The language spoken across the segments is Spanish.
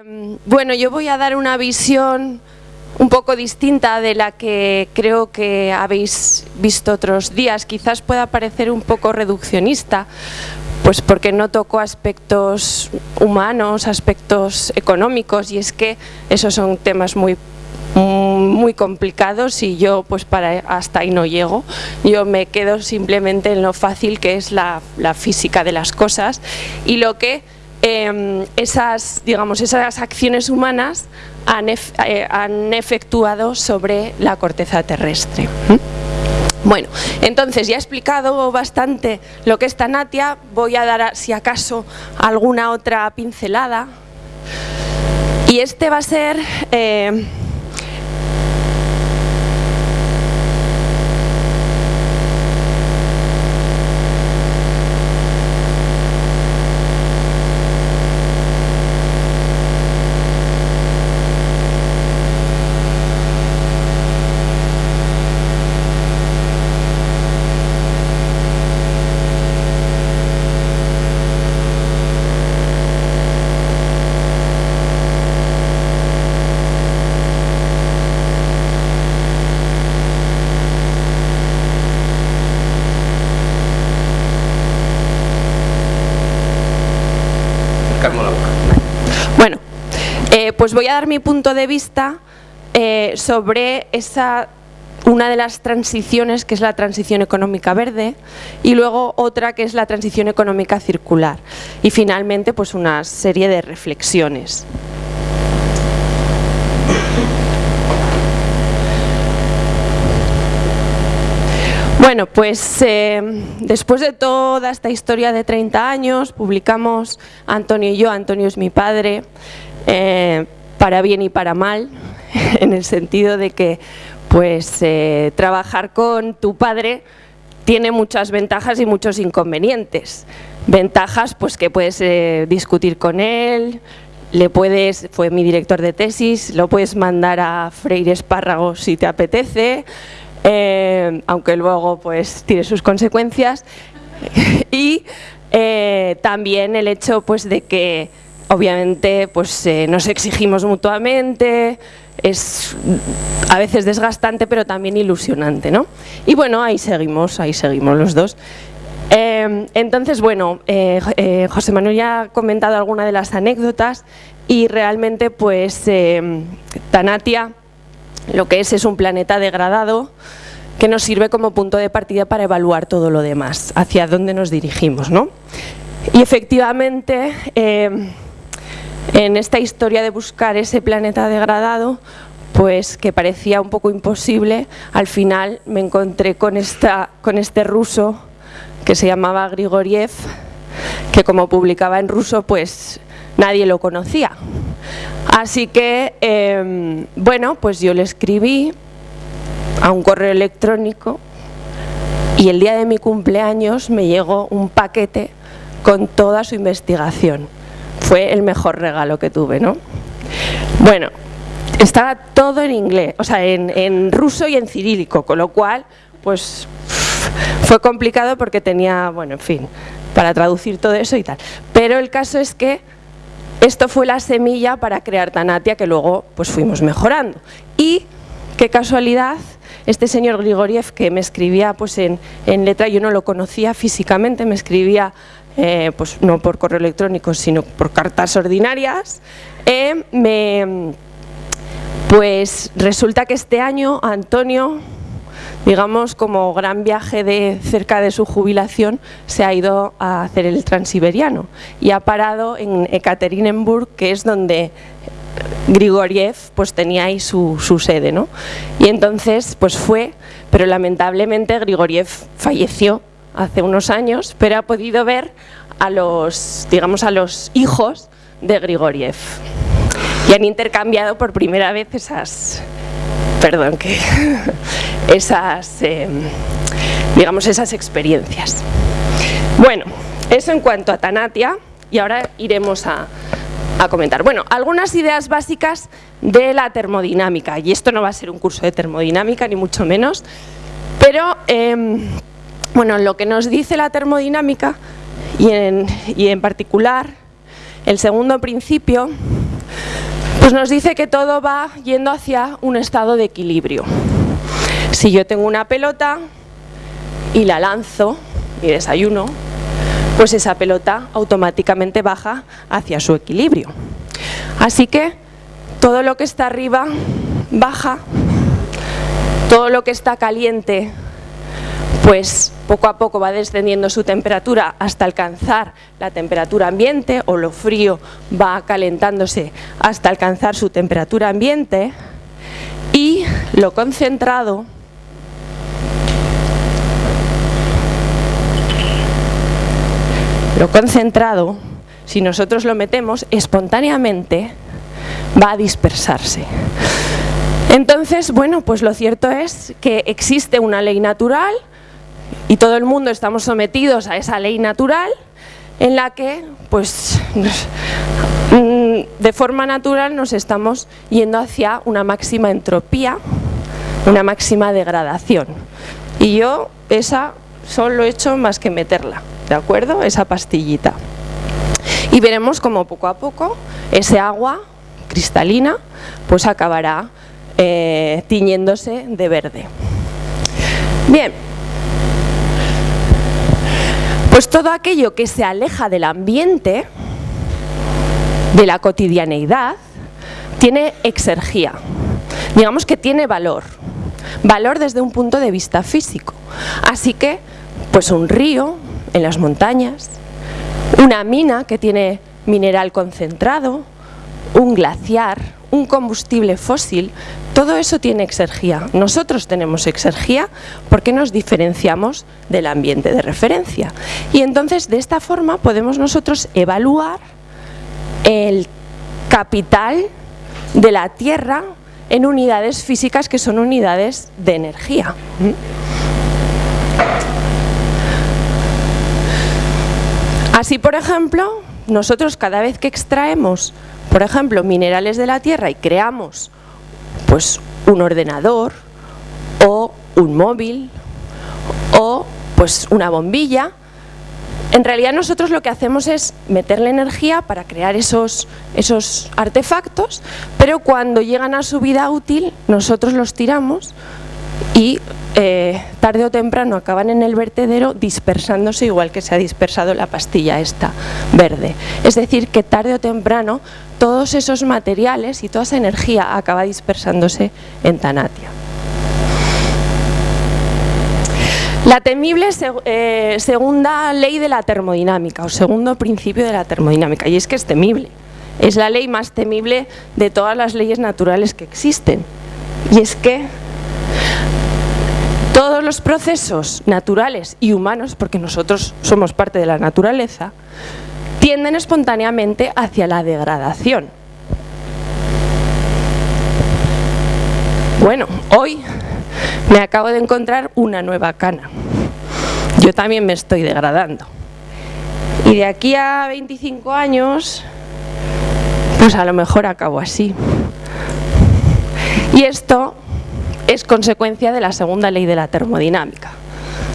Em, bueno, yo voy a dar una visión un poco distinta de la que creo que habéis visto otros días. Quizás pueda parecer un poco reduccionista, pues porque no toco aspectos humanos, aspectos económicos, y es que esos son temas muy muy complicados y yo pues para hasta ahí no llego yo me quedo simplemente en lo fácil que es la, la física de las cosas y lo que Em, esas, digamos, esas acciones humanas han, eh, han, efectuado sobre la corteza terrestre. Bueno, entonces ya he explicado bastante lo que es Tanatia, voy a dar si acaso alguna otra pincelada y este va a ser eh, Bueno, eh, pues voy a dar mi punto de vista eh, sobre esa una de las transiciones que es la transición económica verde y luego otra que es la transición económica circular y finalmente pues una serie de reflexiones. Bueno, pues eh, después de toda esta historia de 30 años, publicamos Antonio y yo, Antonio es mi padre, eh, para bien y para mal, en el sentido de que pues eh, trabajar con tu padre tiene muchas ventajas y muchos inconvenientes. Ventajas pues que puedes discutir con él, le puedes, fue mi director de tesis, lo puedes mandar a Freire Espárrago si te apetece, eh, aunque luego pues tiene sus consecuencias y eh, también el hecho pues de que obviamente pues eh, nos exigimos mutuamente es a veces desgastante pero también ilusionante ¿no? y bueno ahí seguimos ahí seguimos los dos entonces bueno José Manuel ya ha comentado alguna de las anécdotas y realmente pues Tanatia lo que es es un planeta degradado que nos sirve como punto de partida para evaluar todo lo demás, hacia dónde nos dirigimos. ¿no? Y efectivamente, eh, en esta historia de buscar ese planeta degradado, pues que parecía un poco imposible, al final me encontré con, este ruso que se llamaba Grigoriev, que como publicaba en ruso, pues nadie lo conocía. Así que, em, bueno, pues yo le escribí a un correo electrónico y el día de mi cumpleaños me llegó un paquete con toda su investigación. Fue el mejor regalo que tuve, ¿no? Bueno, estaba todo en inglés, o sea, en, en ruso y en cirílico, con lo cual, pues fue complicado porque tenía, bueno, en fin, para traducir todo eso y tal. Pero el caso es que esto fue la semilla para crear Tanatia que luego pues fuimos mejorando. Y qué casualidad, este señor Grigoriev que me escribía pues en, letra, yo no lo conocía físicamente, me escribía eh, pues no por correo electrónico sino por cartas ordinarias, eh, me, pues resulta que este año Antonio digamos, como gran viaje de cerca de su jubilación, se ha ido a hacer el transiberiano y ha parado en Ekaterinenburg, que es donde Grigoriev pues tenía ahí su, sede, ¿no? Y entonces pues fue, pero lamentablemente Grigoriev falleció hace unos años, pero ha podido ver a los, digamos, a los hijos de Grigoriev y han intercambiado por primera vez esas, perdón, que esas, em, digamos, esas experiencias. Bueno, eso en cuanto a Tanatia y ahora iremos a, comentar. Bueno, algunas ideas básicas de la termodinámica y esto no va a ser un curso de termodinámica ni mucho menos, pero em, bueno, lo que nos dice la termodinámica y en, y particular el segundo principio Pues nos dice que todo va yendo hacia un estado de equilibrio. Si yo tengo una pelota y la lanzo, mi desayuno, pues esa pelota automáticamente baja hacia su equilibrio. Así que todo lo que está arriba baja, todo lo que está caliente pues poco a poco va descendiendo su temperatura hasta alcanzar la temperatura ambiente o lo frío va calentándose hasta alcanzar su temperatura ambiente y lo concentrado lo concentrado si nosotros lo metemos espontáneamente va a dispersarse. Entonces, bueno, pues lo cierto es que existe una ley natural y todo el mundo estamos sometidos a esa ley natural en la que pues mm, de forma natural nos estamos yendo hacia una máxima entropía, una máxima degradación. Y yo esa solo he hecho más que meterla, ¿de acuerdo? Esa pastillita. Y veremos cómo poco a poco ese agua cristalina pues acabará eh, tiñéndose de verde. Bien, pues todo aquello que se aleja del ambiente, de la cotidianeidad, tiene exergía, digamos que tiene valor, valor desde un punto de vista físico. Así que, pues un río en las montañas, una mina que tiene mineral concentrado, un glaciar, un combustible fósil, todo eso tiene exergía. Nosotros tenemos exergía porque nos diferenciamos del ambiente de referencia. Y entonces de esta forma podemos nosotros evaluar el capital de la Tierra en unidades físicas que son unidades de energía. Así, por ejemplo, nosotros cada vez que extraemos, por ejemplo, minerales de la Tierra y creamos pues un ordenador o un móvil o pues una bombilla. En realidad nosotros lo que hacemos es meterle energía para crear esos, esos artefactos, pero cuando llegan a su vida útil nosotros los tiramos y eh, tarde o temprano acaban en el vertedero dispersándose igual que se ha dispersado la pastilla esta verde. Es decir, que tarde o temprano todos esos materiales y toda esa energía acaba dispersándose en Tanatia. La temible eh, segunda ley de la termodinámica o segundo principio de la termodinámica y es que es temible. Es la ley más temible de todas las leyes naturales que existen. Y es que todos los procesos naturales y humanos, porque nosotros somos parte de la naturaleza, tienden espontáneamente hacia la degradación. Bueno, hoy me acabo de encontrar una nueva cana. Yo también me estoy degradando. Y de aquí a 25 años, pues a lo mejor acabo así. Y esto es consecuencia de la segunda ley de la termodinámica.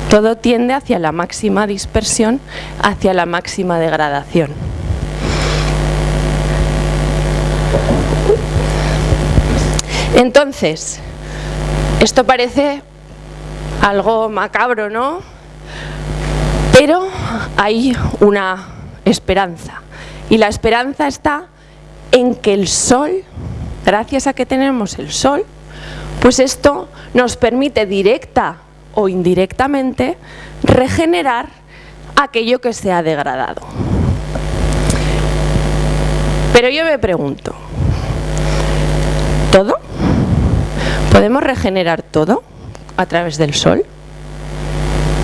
Todo tiende hacia la máxima dispersión, hacia la máxima degradación. Entonces, esto parece algo macabro, ¿no? Pero hay una esperanza. Y la esperanza está en que el sol, gracias a que tenemos el sol, pues esto nos permite directa o indirectamente regenerar aquello que se ha degradado. Pero yo me pregunto, ¿todo? ¿Podemos regenerar todo a través del sol?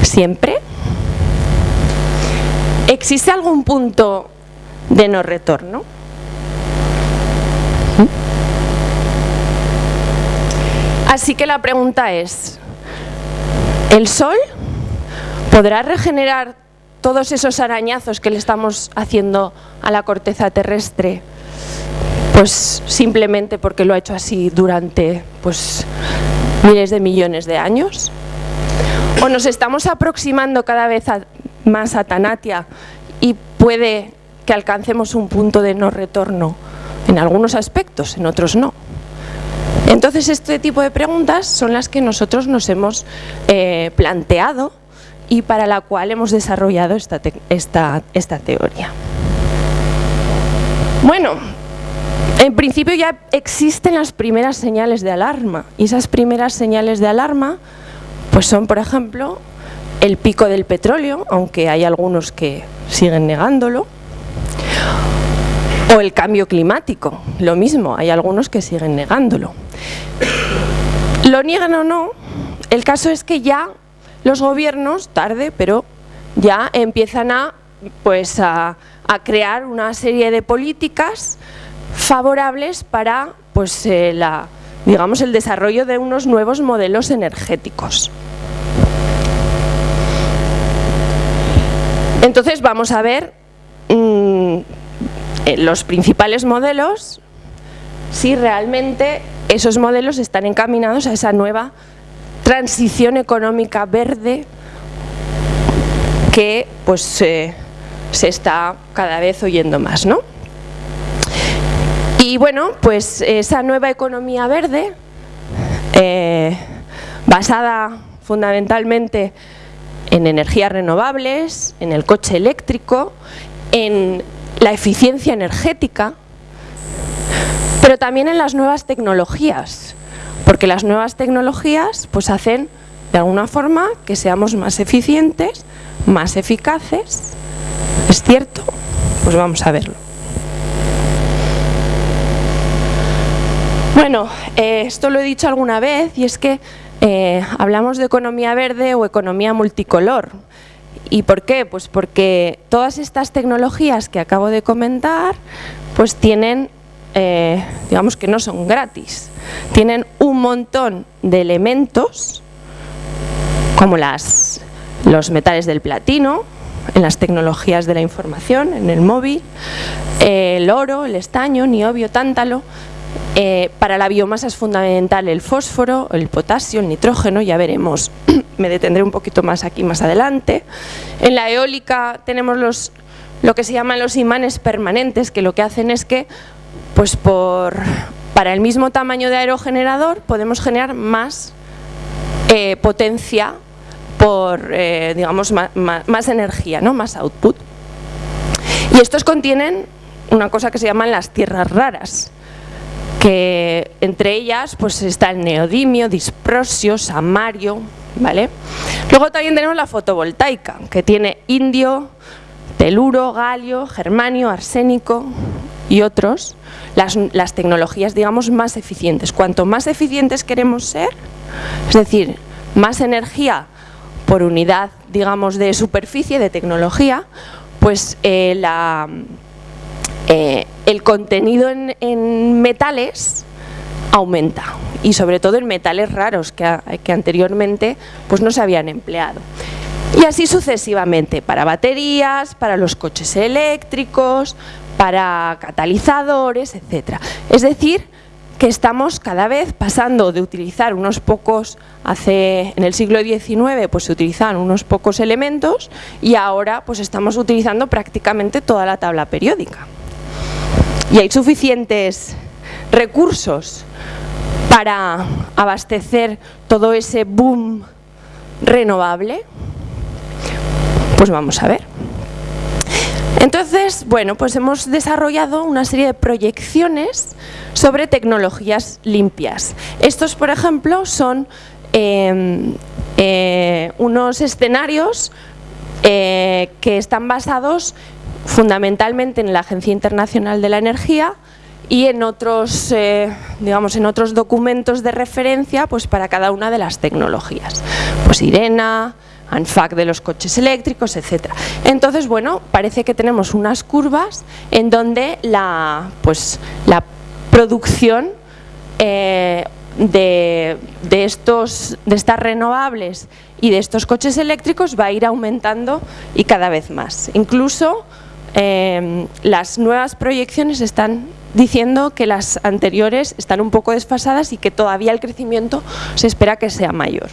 ¿Siempre? ¿Existe algún punto de no retorno? Así que la pregunta es, ¿el Sol podrá regenerar todos esos arañazos que le estamos haciendo a la corteza terrestre? Pues simplemente porque lo ha hecho así durante pues, miles de millones de años. ¿O nos estamos aproximando cada vez más a Tanatia y puede que alcancemos un punto de no retorno en algunos aspectos, en otros no. Entonces este tipo de preguntas son las que nosotros nos hemos eh, planteado y para la cual hemos desarrollado esta, esta, esta teoría. Bueno, en principio ya existen las primeras señales de alarma y esas primeras señales de alarma pues son por ejemplo el pico del petróleo, aunque hay algunos que siguen negándolo, o el cambio climático, lo mismo, hay algunos que siguen negándolo. Lo niegan o no, el caso es que ya los gobiernos, tarde, pero ya empiezan a, pues, a, crear una serie de políticas favorables para pues, eh, la, digamos, el desarrollo de unos nuevos modelos energéticos. Entonces vamos a ver mm, eh, los principales modelos, si realmente esos modelos están encaminados a esa nueva transición económica verde que pues se está cada vez oyendo más, ¿no? Y bueno, pues esa nueva economía verde, eh, basada fundamentalmente en energías renovables, en el coche eléctrico, en la eficiencia energética, pero también en las nuevas tecnologías, porque las nuevas tecnologías pues hacen de alguna forma que seamos más eficientes, más eficaces, ¿es cierto? Pues vamos a verlo. Bueno, eh, esto lo he dicho alguna vez y es que eh, hablamos de economía verde o economía multicolor. ¿Y por qué? Pues porque todas estas tecnologías que acabo de comentar pues tienen, eh, digamos que no son gratis, tienen un montón de elementos como los metales del platino, en las tecnologías de la información, en el móvil, el oro, el estaño, niobio, tántalo, eh, para la biomasa es fundamental el fósforo, el potasio, el nitrógeno, ya veremos, me detendré un poquito más aquí más adelante. En la eólica tenemos los, lo que se llaman los imanes permanentes, que lo que hacen es que pues por, para el mismo tamaño de aerogenerador podemos generar más eh, potencia por, eh, digamos, más, energía, ¿no? más output. Y estos contienen una cosa que se llaman las tierras raras, que entre ellas pues está el neodimio, disprosio, samario, ¿vale? Luego también tenemos la fotovoltaica, que tiene indio, teluro, galio, germanio, arsénico y otros, las, las tecnologías digamos más eficientes. Cuanto más eficientes queremos ser, es decir, más energía por unidad digamos de superficie, de tecnología, pues eh, eh, el contenido en, metales aumenta y sobre todo en metales raros que, anteriormente pues no se habían empleado. Y así sucesivamente, para baterías, para los coches eléctricos, para catalizadores, etc. Es decir, que estamos cada vez pasando de utilizar unos pocos, hace en el siglo XIX pues se utilizaban unos pocos elementos y ahora pues estamos utilizando prácticamente toda la tabla periódica y hay suficientes recursos para abastecer todo ese boom renovable, pues vamos a ver. Entonces, bueno, pues hemos desarrollado una serie de proyecciones sobre tecnologías limpias. Estos, por ejemplo, son em, eh, unos escenarios eh, que están basados fundamentalmente en la Agencia Internacional de la Energía y en otros, eh, digamos, en otros documentos de referencia pues para cada una de las tecnologías. Pues IRENA, ANFAC de los coches eléctricos, etc. Entonces, bueno, parece que tenemos unas curvas en donde la, pues, la producción eh, de, de, estos, de estas renovables y de estos coches eléctricos va a ir aumentando y cada vez más. Incluso Em, las nuevas proyecciones están diciendo que las anteriores están un poco desfasadas y que todavía el crecimiento se espera que sea mayor.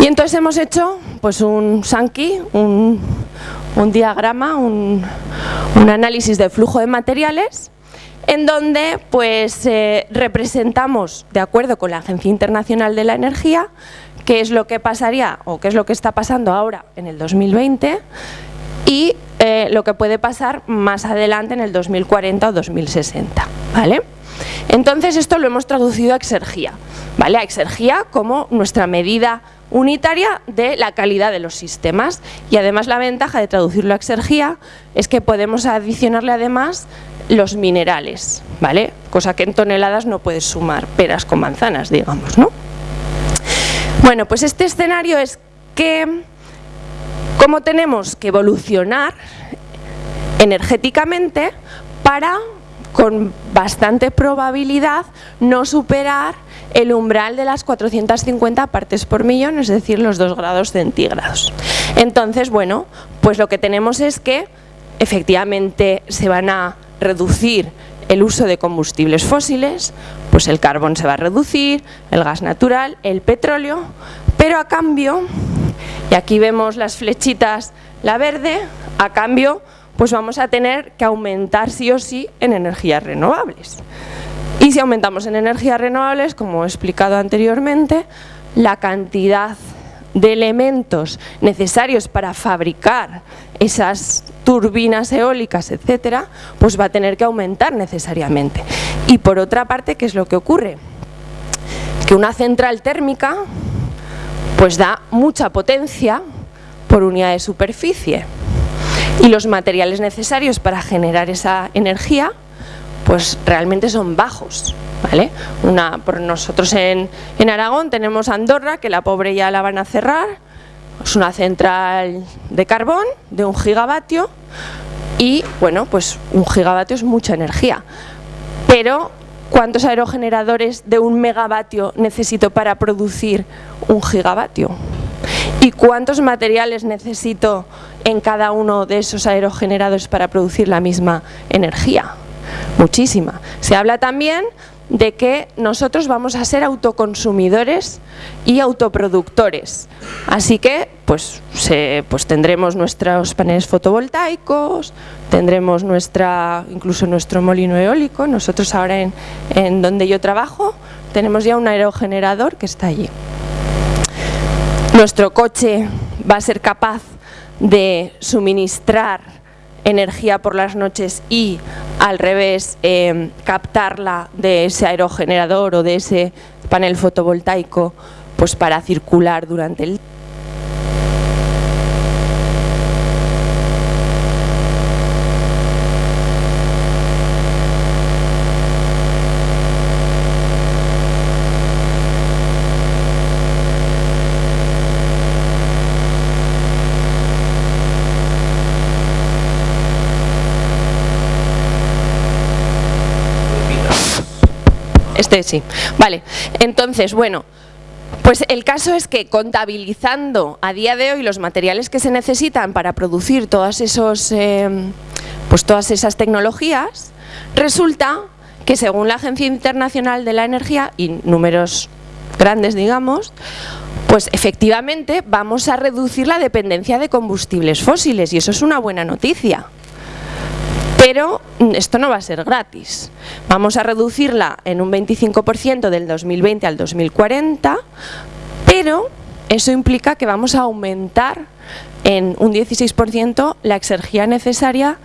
Y entonces hemos hecho pues un Sankey, un, un diagrama, un, análisis de flujo de materiales en donde pues eh, representamos, de acuerdo con la Agencia Internacional de la Energía, qué es lo que pasaría o qué es lo que está pasando ahora en el 2020 y eh, lo que puede pasar más adelante en el 2040 o 2060. ¿vale? Entonces esto lo hemos traducido a exergía, ¿vale? a exergía como nuestra medida unitaria de la calidad de los sistemas y además la ventaja de traducirlo a exergía es que podemos adicionarle además los minerales, ¿vale? cosa que en toneladas no puedes sumar peras con manzanas, digamos. ¿no? Bueno, pues este escenario es que cómo tenemos que evolucionar energéticamente para con bastante probabilidad no superar el umbral de las 450 partes por millón, es decir, los 2 grados centígrados. Entonces, bueno, pues lo que tenemos es que efectivamente se van a reducir el uso de combustibles fósiles, pues el carbón se va a reducir, el gas natural, el petróleo, pero a cambio, y aquí vemos las flechitas, la verde, a cambio pues vamos a tener que aumentar sí o sí en energías renovables. Y si aumentamos en energías renovables, como he explicado anteriormente, la cantidad de elementos necesarios para fabricar esas turbinas eólicas, etcétera, pues va a tener que aumentar necesariamente. Y por otra parte, ¿qué es lo que ocurre? Que una central térmica pues da mucha potencia por unidad de superficie y los materiales necesarios para generar esa energía pues realmente son bajos. ¿vale? Una, por nosotros en, en Aragón tenemos Andorra, que la pobre ya la van a cerrar, es una central de carbón de un gigavatio y bueno, pues un gigavatio es mucha energía. Pero ¿cuántos aerogeneradores de un megavatio necesito para producir un gigavatio? ¿Y cuántos materiales necesito en cada uno de esos aerogeneradores para producir la misma energía? Muchísima. Se habla también de que nosotros vamos a ser autoconsumidores y autoproductores. Así que pues, pues tendremos nuestros paneles fotovoltaicos, tendremos nuestra, incluso nuestro molino eólico. Nosotros ahora en donde yo trabajo tenemos ya un aerogenerador que está allí. Nuestro coche va a ser capaz de suministrar energía por las noches y al revés eh, captarla de ese aerogenerador o de ese panel fotovoltaico pues para circular durante el Este sí. Vale, entonces, bueno, pues el caso es que contabilizando a día de hoy los materiales que se necesitan para producir todas, esos, em, pues todas esas tecnologías, resulta que según la Agencia Internacional de la Energía, y números grandes digamos, pues efectivamente vamos a reducir la dependencia de combustibles fósiles y eso es una buena noticia. Pero esto no va a ser gratis. Vamos a reducirla en un 25% del 2020 al 2040, pero eso implica que vamos a aumentar en un 16% la exergía necesaria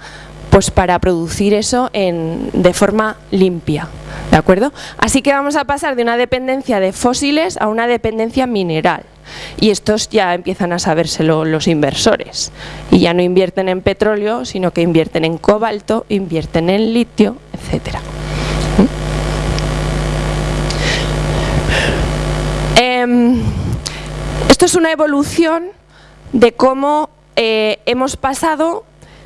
pues para producir eso de forma limpia. ¿De acuerdo? Así que vamos a pasar de una dependencia de fósiles a una dependencia mineral. Y estos ya empiezan a sabérselo los inversores. Y ya no invierten en petróleo, sino que invierten en cobalto, invierten en litio, etcétera. Em, esto es una evolución de cómo eh, hemos pasado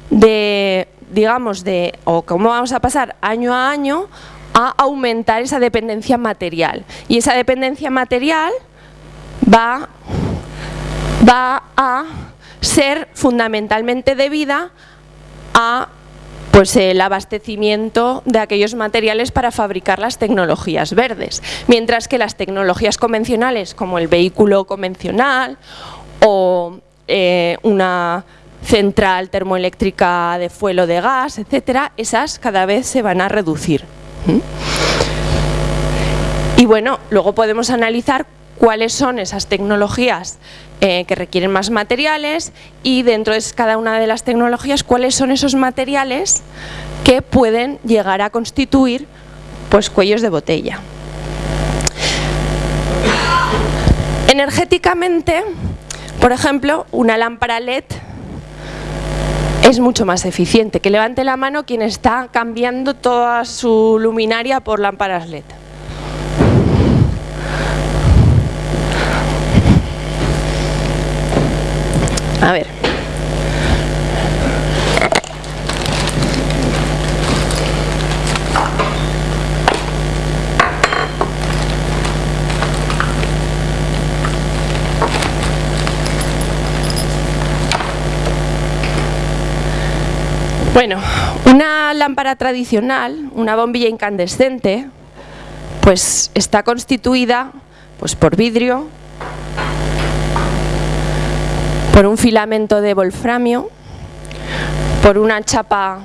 de digamos, de, o cómo vamos a pasar año a año a aumentar esa dependencia material. Y esa dependencia material va, va a ser fundamentalmente debida a pues el abastecimiento de aquellos materiales para fabricar las tecnologías verdes, mientras que las tecnologías convencionales como el vehículo convencional o eh, una central termoeléctrica de fuelo de gas, etcétera, esas cada vez se van a reducir. Y bueno, luego podemos analizar cuáles son esas tecnologías eh, que requieren más materiales y dentro de cada una de las tecnologías cuáles son esos materiales que pueden llegar a constituir pues, cuellos de botella. Energéticamente, por ejemplo, una lámpara LED es mucho más eficiente. Que levante la mano quien está cambiando toda su luminaria por lámparas LED. A ver. Bueno, una lámpara tradicional, una bombilla incandescente, pues está constituida pues, por vidrio, por un filamento de wolframio, por una chapa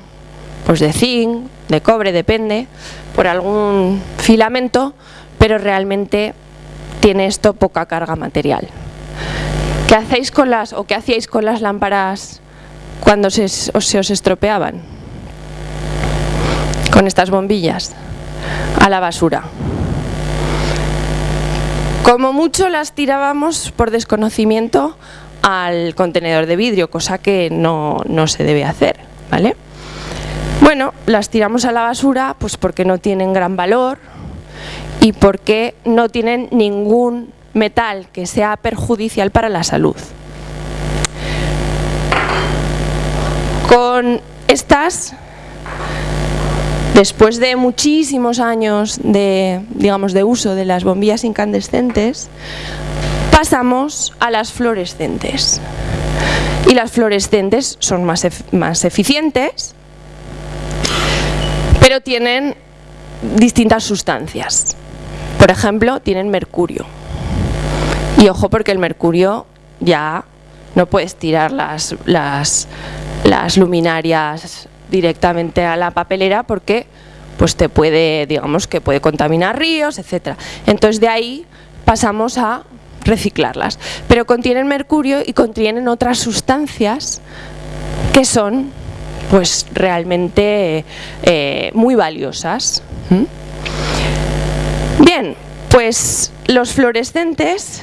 pues de zinc, de cobre, depende, por algún filamento, pero realmente tiene esto poca carga material. ¿Qué hacéis con las o qué hacíais con las lámparas cuando se, se os estropeaban? Con estas bombillas a la basura. Como mucho las tirábamos por desconocimiento al contenedor de vidrio, cosa que no, se debe hacer, ¿vale? Bueno, las tiramos a la basura pues porque no tienen gran valor y porque no tienen ningún metal que sea perjudicial para la salud. Con estas, después de muchísimos años de, digamos, de uso de las bombillas incandescentes, pasamos a las fluorescentes. Y las fluorescentes son más, más eficientes, pero tienen distintas sustancias. Por ejemplo, tienen mercurio. Y ojo porque el mercurio ya no puedes tirar las, las, las luminarias directamente a la papelera porque pues te puede, digamos que puede contaminar ríos, etcétera. Entonces de ahí pasamos a reciclarlas. Pero contienen mercurio y contienen otras sustancias que son pues realmente eh, muy valiosas. Bien, pues los fluorescentes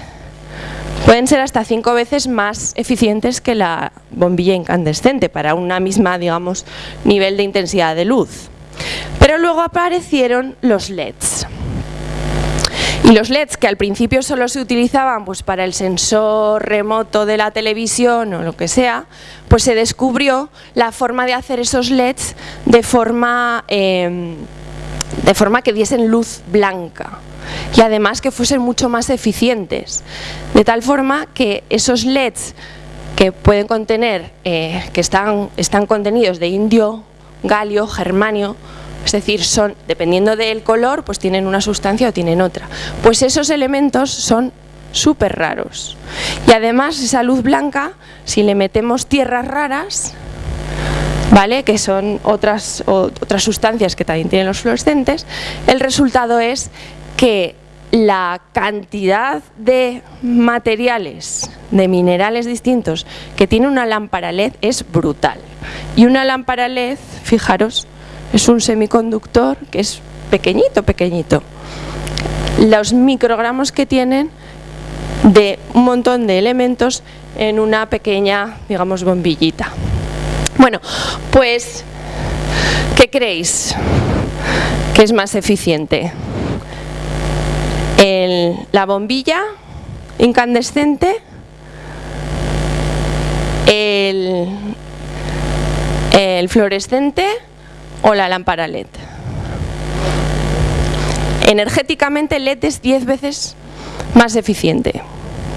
pueden ser hasta cinco veces más eficientes que la bombilla incandescente para una misma, digamos, nivel de intensidad de luz. Pero luego aparecieron los LEDs. Y los LEDs que al principio solo se utilizaban pues, para el sensor remoto de la televisión o lo que sea, pues se descubrió la forma de hacer esos LEDs de forma, em, de forma que diesen luz blanca y además que fuesen mucho más eficientes. De tal forma que esos LEDs que pueden contener, eh, que están, están contenidos de indio, galio, germanio, es decir, son, dependiendo del color, pues tienen una sustancia o tienen otra. Pues esos elementos son súper raros. Y además esa luz blanca, si le metemos tierras raras, ¿vale? que son otras, otras sustancias que también tienen los fluorescentes, el resultado es que la cantidad de materiales, de minerales distintos que tiene una lámpara LED es brutal. Y una lámpara LED, fijaros, es un semiconductor que es pequeñito, pequeñito. Los microgramos que tienen de un montón de elementos en una pequeña, digamos, bombillita. Bueno, pues, ¿qué creéis que es más eficiente? la bombilla incandescente, el, el fluorescente o la lámpara LED. Energéticamente LED es 10 veces más eficiente,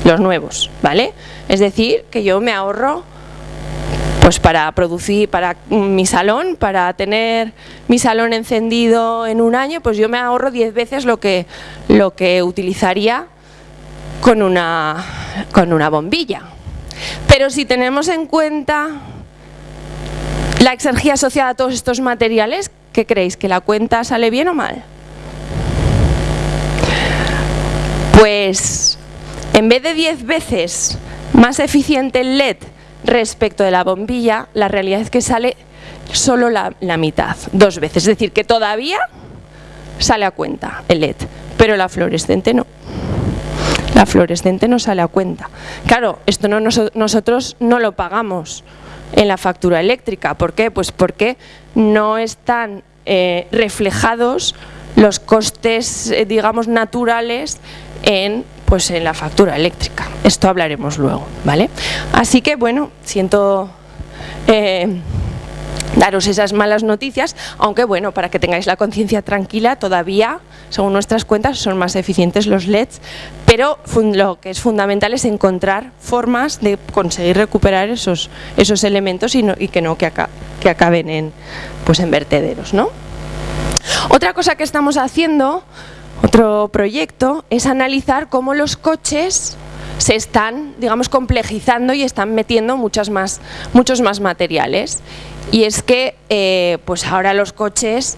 los nuevos, ¿vale? Es decir, que yo me ahorro pues para producir para mi salón, para tener mi salón encendido en un año, pues yo me ahorro 10 veces lo que, lo que utilizaría con una, con una bombilla. Pero si tenemos en cuenta la exergía asociada a todos estos materiales, ¿qué creéis? ¿Que la cuenta sale bien o mal? Pues en vez de 10 veces más eficiente el LED respecto de la bombilla, la realidad es que sale solo la, la, mitad, dos veces. Es decir, que todavía sale a cuenta el LED, pero la fluorescente no. La fluorescente no sale a cuenta. Claro, esto no, nosotros no lo pagamos en la factura eléctrica. ¿Por qué? Pues porque no están eh, reflejados los costes, eh, digamos, naturales en pues en la factura eléctrica. Esto hablaremos luego, ¿vale? Así que, bueno, siento eh, daros esas malas noticias, aunque bueno, para que tengáis la conciencia tranquila, todavía, según nuestras cuentas, son más eficientes los LEDs, pero lo que es fundamental es encontrar formas de conseguir recuperar esos, esos elementos y, que no que, que acaben en, pues en vertederos, ¿no? Otra cosa que estamos haciendo otro proyecto es analizar cómo los coches se están, digamos, complejizando y están metiendo muchas más, muchos más materiales. Y es que eh, pues ahora los coches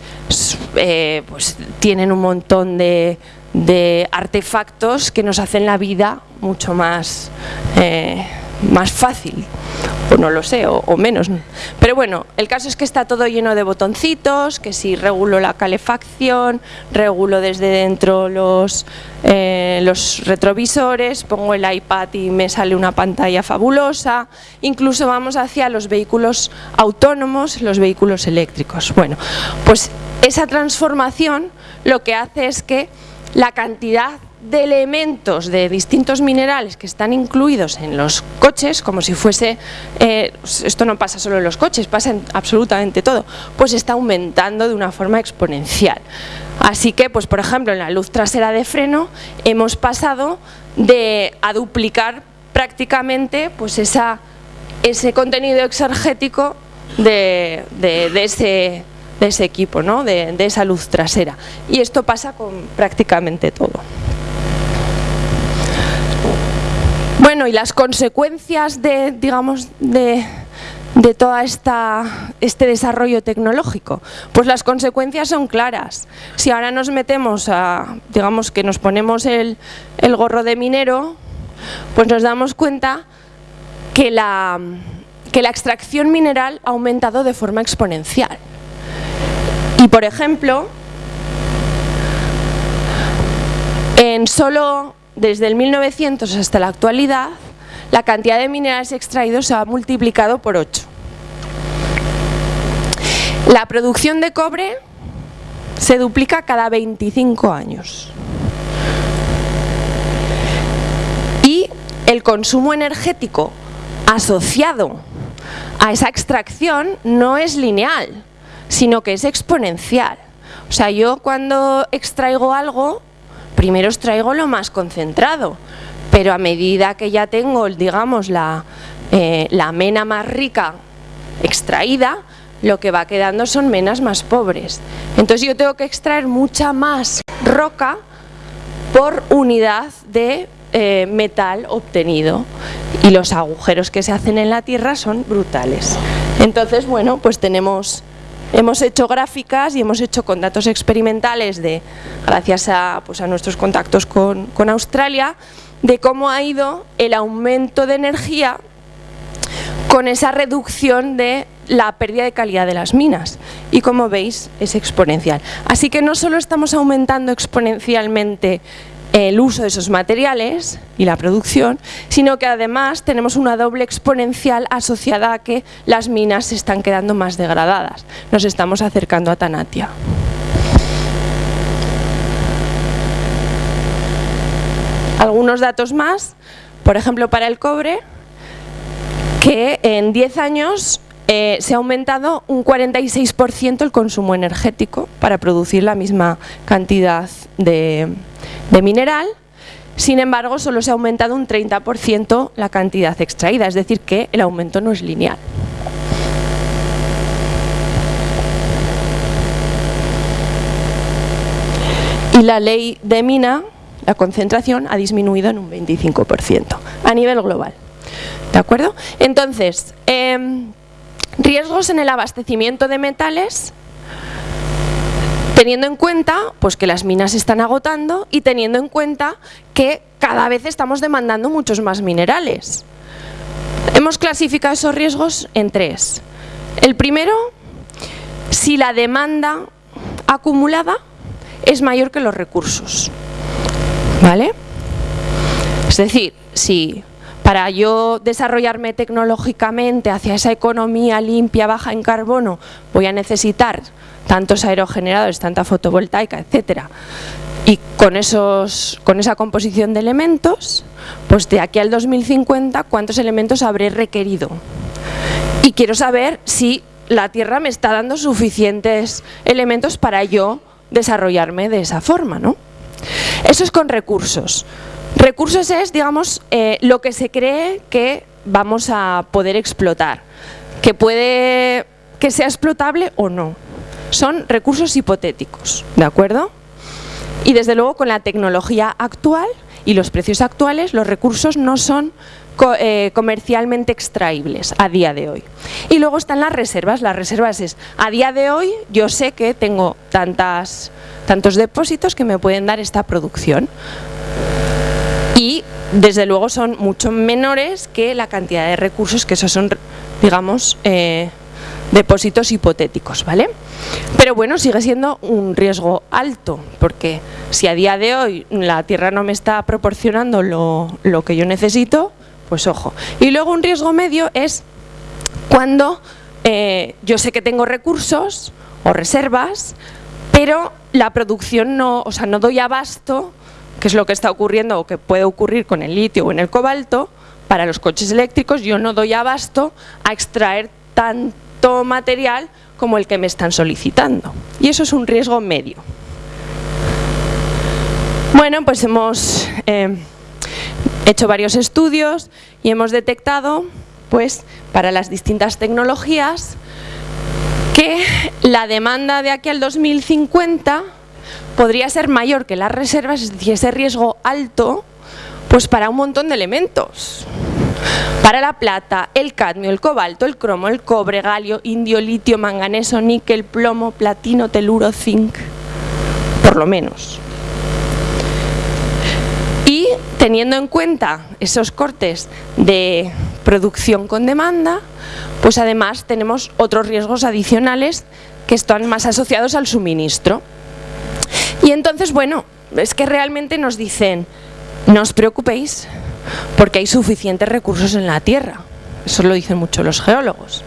eh, pues tienen un montón de, de, artefactos que nos hacen la vida mucho más, eh, más fácil o no lo sé, o, menos. Pero bueno, el caso es que está todo lleno de botoncitos, que si regulo la calefacción, regulo desde dentro los, eh, los retrovisores, pongo el iPad y me sale una pantalla fabulosa, incluso vamos hacia los vehículos autónomos, los vehículos eléctricos. Bueno, pues esa transformación lo que hace es que la cantidad de elementos de distintos minerales que están incluidos en los coches, como si fuese, eh, esto no pasa solo en los coches, pasa en absolutamente todo, pues está aumentando de una forma exponencial. Así que, pues por ejemplo, en la luz trasera de freno hemos pasado de a duplicar prácticamente pues esa, ese contenido exergético de, de, de ese de ese equipo, ¿no? de, de esa luz trasera. Y esto pasa con prácticamente todo. Bueno, y las consecuencias de, digamos, de, de todo este desarrollo tecnológico? Pues las consecuencias son claras. Si ahora nos metemos a, digamos que nos ponemos el, el gorro de minero, pues nos damos cuenta que la, que la extracción mineral ha aumentado de forma exponencial. Y por ejemplo, en solo desde el 1900 hasta la actualidad, la cantidad de minerales extraídos se ha multiplicado por 8. La producción de cobre se duplica cada 25 años. Y el consumo energético asociado a esa extracción no es lineal, sino que es exponencial. O sea, yo cuando extraigo algo, primero extraigo lo más concentrado, pero a medida que ya tengo, digamos, la, eh, la mena más rica extraída, lo que va quedando son menas más pobres. Entonces yo tengo que extraer mucha más roca por unidad de eh, metal obtenido y los agujeros que se hacen en la tierra son brutales. Entonces, bueno, pues tenemos hemos hecho gráficas y hemos hecho con datos experimentales de, gracias a, pues nuestros contactos con, con Australia, de cómo ha ido el aumento de energía con esa reducción de la pérdida de calidad de las minas y como veis es exponencial. Así que no solo estamos aumentando exponencialmente el uso de esos materiales y la producción, sino que además tenemos una doble exponencial asociada a que las minas se están quedando más degradadas. Nos estamos acercando a Tanatia. Algunos datos más, por ejemplo para el cobre, que en 10 años eh, se ha aumentado un 46% el consumo energético para producir la misma cantidad de, mineral, sin embargo solo se ha aumentado un 30% la cantidad extraída, es decir que el aumento no es lineal. Y la ley de mina, la concentración, ha disminuido en un 25% a nivel global. ¿De acuerdo? Entonces, em, riesgos en el abastecimiento de metales teniendo en cuenta pues, que las minas se están agotando y teniendo en cuenta que cada vez estamos demandando muchos más minerales. Hemos clasificado esos riesgos en tres. El primero, si la demanda acumulada es mayor que los recursos. ¿Vale? Es decir, si para yo desarrollarme tecnológicamente hacia esa economía limpia, baja en carbono, voy a necesitar tantos aerogeneradores, tanta fotovoltaica, etcétera, y con, esos, con esa composición de elementos, pues de aquí al 2050, ¿cuántos elementos habré requerido? Y quiero saber si la Tierra me está dando suficientes elementos para yo desarrollarme de esa forma, ¿no? Eso es con recursos. Recursos es, digamos, eh, lo que se cree que vamos a poder explotar, que puede que sea explotable o no. Son recursos hipotéticos, ¿de acuerdo? Y desde luego con la tecnología actual y los precios actuales, los recursos no son eh, comercialmente extraíbles a día de hoy. Y luego están las reservas. Las reservas es, a día de hoy yo sé que tengo tantas, tantos depósitos que me pueden dar esta producción y desde luego son mucho menores que la cantidad de recursos que esos son, digamos, eh, depósitos hipotéticos, ¿vale? Pero bueno, sigue siendo un riesgo alto, porque si a día de hoy la Tierra no me está proporcionando lo, que yo necesito, pues ojo. Y luego un riesgo medio es cuando eh, yo sé que tengo recursos o reservas, pero la producción no, o sea, no doy abasto que es lo que está ocurriendo o que puede ocurrir con el litio o en el cobalto, para los coches eléctricos yo no doy abasto a extraer tanto material como el que me están solicitando. Y eso es un riesgo medio. Bueno, pues hemos eh, hecho varios estudios y hemos detectado, pues, para las distintas tecnologías, que la demanda de aquí al 2050 podría ser mayor que las reservas, es decir, ese riesgo alto, pues para un montón de elementos. Para la plata, el cadmio, el cobalto, el cromo, el cobre, galio, indio, litio, manganeso, níquel, plomo, platino, teluro, zinc, por lo menos. Y teniendo en cuenta esos cortes de producción con demanda, pues además tenemos otros riesgos adicionales que están más asociados al suministro. Y entonces, bueno, es que realmente nos dicen, no os preocupéis, porque hay suficientes recursos en la Tierra. Eso lo dicen mucho los geólogos.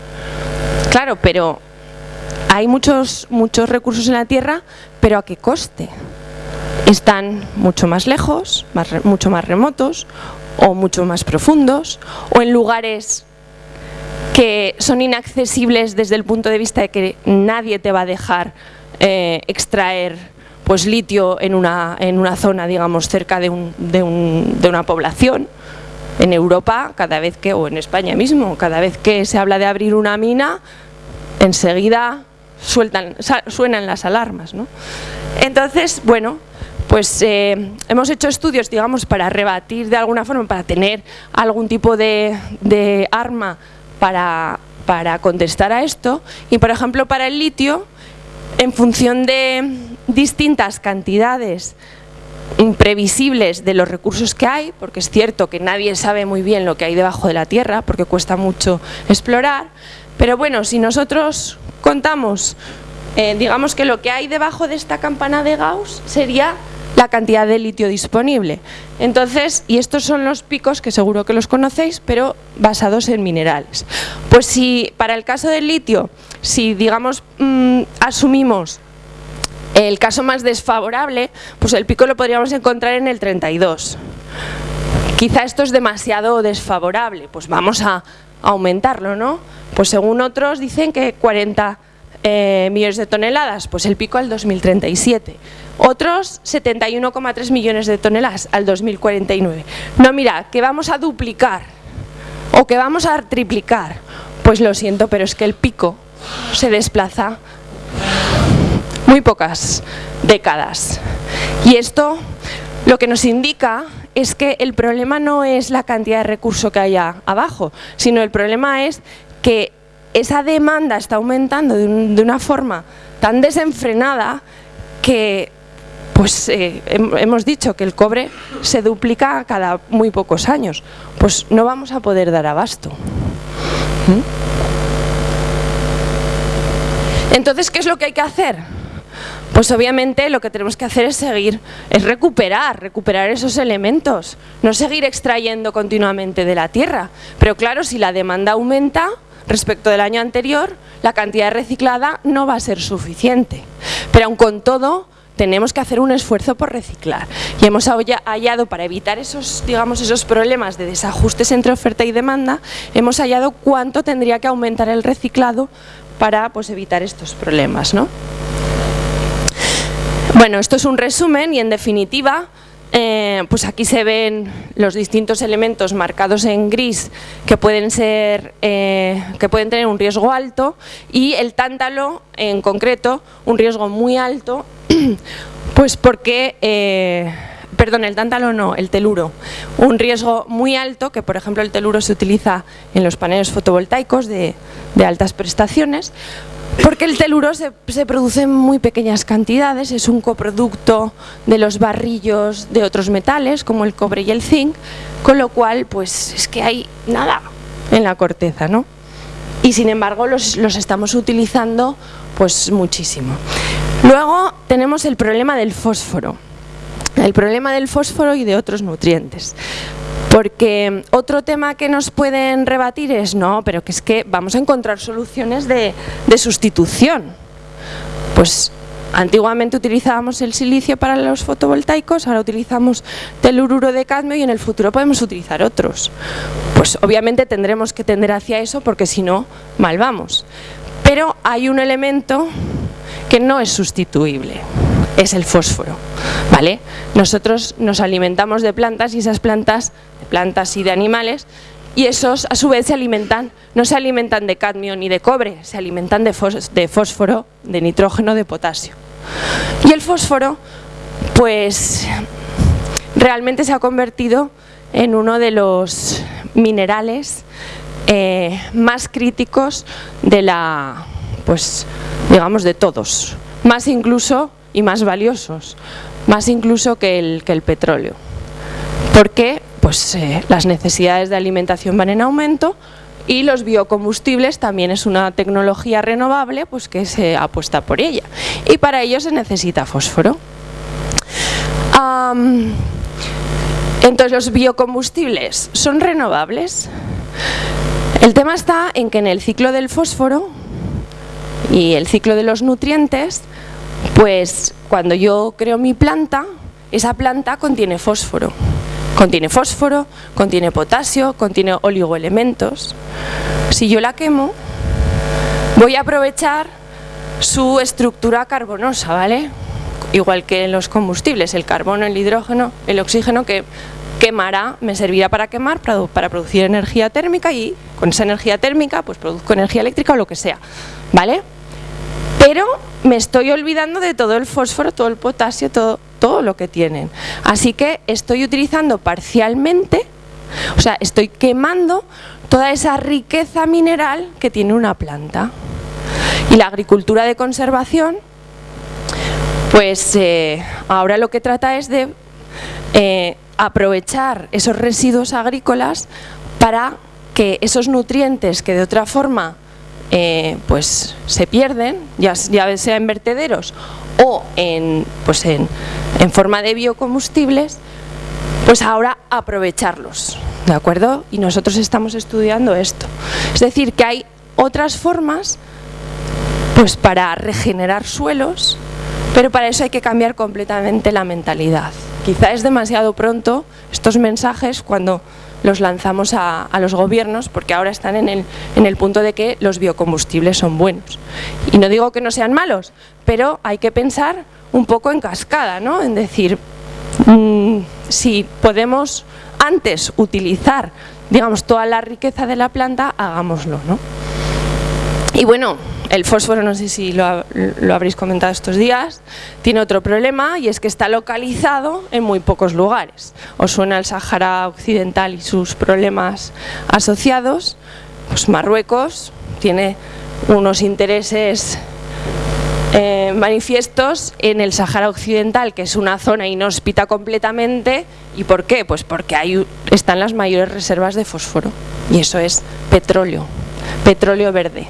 Claro, pero hay muchos, muchos recursos en la Tierra, pero ¿a qué coste? Están mucho más lejos, mucho más remotos, o mucho más profundos, o en lugares que son inaccesibles desde el punto de vista de que nadie te va a dejar eh, extraer pues litio en una, en una zona, digamos, cerca de, un, de, un, de una población. En Europa, cada vez que, o en España mismo, cada vez que se habla de abrir una mina, enseguida sueltan, suenan las alarmas. ¿no? Entonces, bueno, pues eh, hemos hecho estudios, digamos, para rebatir de alguna forma, para tener algún tipo de, de arma para, para contestar a esto. Y, por ejemplo, para el litio, en función de distintas cantidades imprevisibles de los recursos que hay, porque es cierto que nadie sabe muy bien lo que hay debajo de la Tierra, porque cuesta mucho explorar, pero bueno, si nosotros contamos, eh, digamos que lo que hay debajo de esta campana de Gauss sería la cantidad de litio disponible. Entonces, y estos son los picos que seguro que los conocéis, pero basados en minerales. Pues si para el caso del litio, si digamos mm, asumimos el caso más desfavorable, pues el pico lo podríamos encontrar en el 32. Quizá esto es demasiado desfavorable, pues vamos a aumentarlo, ¿no? Pues según otros dicen que 40 eh, millones de toneladas, pues el pico al 2037. Otros 71,3 millones de toneladas al 2049. No, mira, que vamos a duplicar o que vamos a triplicar. Pues lo siento, pero es que el pico se desplaza muy pocas décadas. Y esto lo que nos indica es que el problema no es la cantidad de recurso que haya abajo, sino el problema es que esa demanda está aumentando de, una forma tan desenfrenada que pues eh, hemos dicho que el cobre se duplica cada muy pocos años, pues no vamos a poder dar abasto. ¿Mm? Entonces, ¿qué es lo que hay que hacer? Pues obviamente lo que tenemos que hacer es seguir, es recuperar, recuperar esos elementos, no seguir extrayendo continuamente de la tierra. Pero claro, si la demanda aumenta respecto del año anterior, la cantidad reciclada no va a ser suficiente. Pero aun con todo, tenemos que hacer un esfuerzo por reciclar y hemos hallado para evitar esos, digamos, esos problemas de desajustes entre oferta y demanda, hemos hallado cuánto tendría que aumentar el reciclado para pues, evitar estos problemas. ¿no? Bueno, esto es un resumen y en definitiva eh, pues aquí se ven los distintos elementos marcados en gris que pueden ser eh, que pueden tener un riesgo alto y el tántalo en concreto un riesgo muy alto pues porque eh, perdón, el tántalo no, el teluro, un riesgo muy alto, que por ejemplo el teluro se utiliza en los paneles fotovoltaicos de, de altas prestaciones, porque el teluro se, produce en muy pequeñas cantidades, es un coproducto de los barrillos de otros metales como el cobre y el zinc, con lo cual pues es que hay nada en la corteza, ¿no? Y sin embargo los, los estamos utilizando pues muchísimo. Luego tenemos el problema del fósforo, el problema del fósforo y de otros nutrientes. Porque otro tema que nos pueden rebatir es, no, pero que es que vamos a encontrar soluciones de, sustitución. Pues Antiguamente utilizábamos el silicio para los fotovoltaicos, ahora utilizamos telururo de cadmio y en el futuro podemos utilizar otros. Pues obviamente tendremos que tender hacia eso porque si no, mal vamos. Pero hay un elemento que no es sustituible es el fósforo. ¿vale? Nosotros nos alimentamos de plantas y esas plantas, de plantas y de animales, y esos a su vez se alimentan, no se alimentan de cadmio ni de cobre, se alimentan de, fósforo, de nitrógeno, de potasio. Y el fósforo, pues realmente se ha convertido en uno de los minerales eh, más críticos de la, pues digamos de todos, más incluso y más valiosos, más incluso que el, petróleo. Porque pues, eh, las necesidades de alimentación van en aumento y los biocombustibles también es una tecnología renovable pues, que se apuesta por ella. Y para ello se necesita fósforo. entonces los biocombustibles son renovables. El tema está en que en el ciclo del fósforo y el ciclo de los nutrientes pues cuando yo creo mi planta, esa planta contiene fósforo. Contiene fósforo, contiene potasio, contiene oligoelementos. Si yo la quemo, voy a aprovechar su estructura carbonosa, ¿vale? Igual que en los combustibles, el carbono, el hidrógeno, el oxígeno que quemará, me servirá para quemar, para, producir energía térmica y con esa energía térmica pues produzco energía eléctrica o lo que sea, ¿vale? pero me estoy olvidando de todo el fósforo, todo el potasio, todo, todo lo que tienen. Así que estoy utilizando parcialmente, o sea, estoy quemando toda esa riqueza mineral que tiene una planta. Y la agricultura de conservación, pues eh, ahora lo que trata es de eh, aprovechar esos residuos agrícolas para que esos nutrientes que de otra forma eh, pues se pierden, ya, ya, sea en vertederos o en, pues en, en forma de biocombustibles, pues ahora aprovecharlos, ¿de acuerdo? Y nosotros estamos estudiando esto. Es decir, que hay otras formas pues para regenerar suelos, pero para eso hay que cambiar completamente la mentalidad. Quizá es demasiado pronto estos mensajes cuando los lanzamos a, los gobiernos porque ahora están en el, en el punto de que los biocombustibles son buenos. Y no digo que no sean malos, pero hay que pensar un poco en cascada, ¿no? En decir, mm, si podemos antes utilizar, digamos, toda la riqueza de la planta, hagámoslo, ¿no? Y bueno, el fósforo, no sé si lo, lo, habréis comentado estos días, tiene otro problema y es que está localizado en muy pocos lugares. Os suena el Sáhara Occidental y sus problemas asociados. Pues Marruecos tiene unos intereses eh, manifiestos en el Sáhara Occidental, que es una zona inhóspita completamente. ¿Y por qué? Pues porque ahí están las mayores reservas de fósforo. Y eso es petróleo, petróleo verde.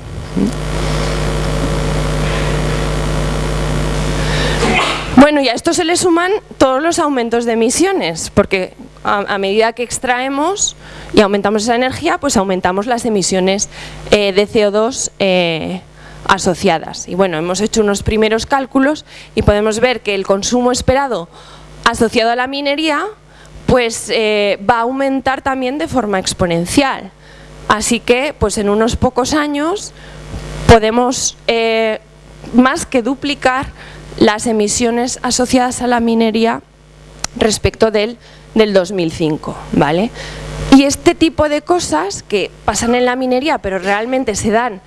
Bueno, y a esto se le suman todos los aumentos de emisiones, porque a, medida que extraemos y aumentamos esa energía, pues aumentamos las emisiones eh, de CO2 eh, asociadas. Y bueno, hemos hecho unos primeros cálculos y podemos ver que el consumo esperado asociado a la minería pues eh, va a aumentar también de forma exponencial. Así que pues en unos pocos años podemos eh, más que duplicar las emisiones asociadas a la minería respecto del, del 2005. ¿vale? Y este tipo de cosas que pasan en la minería pero realmente se dan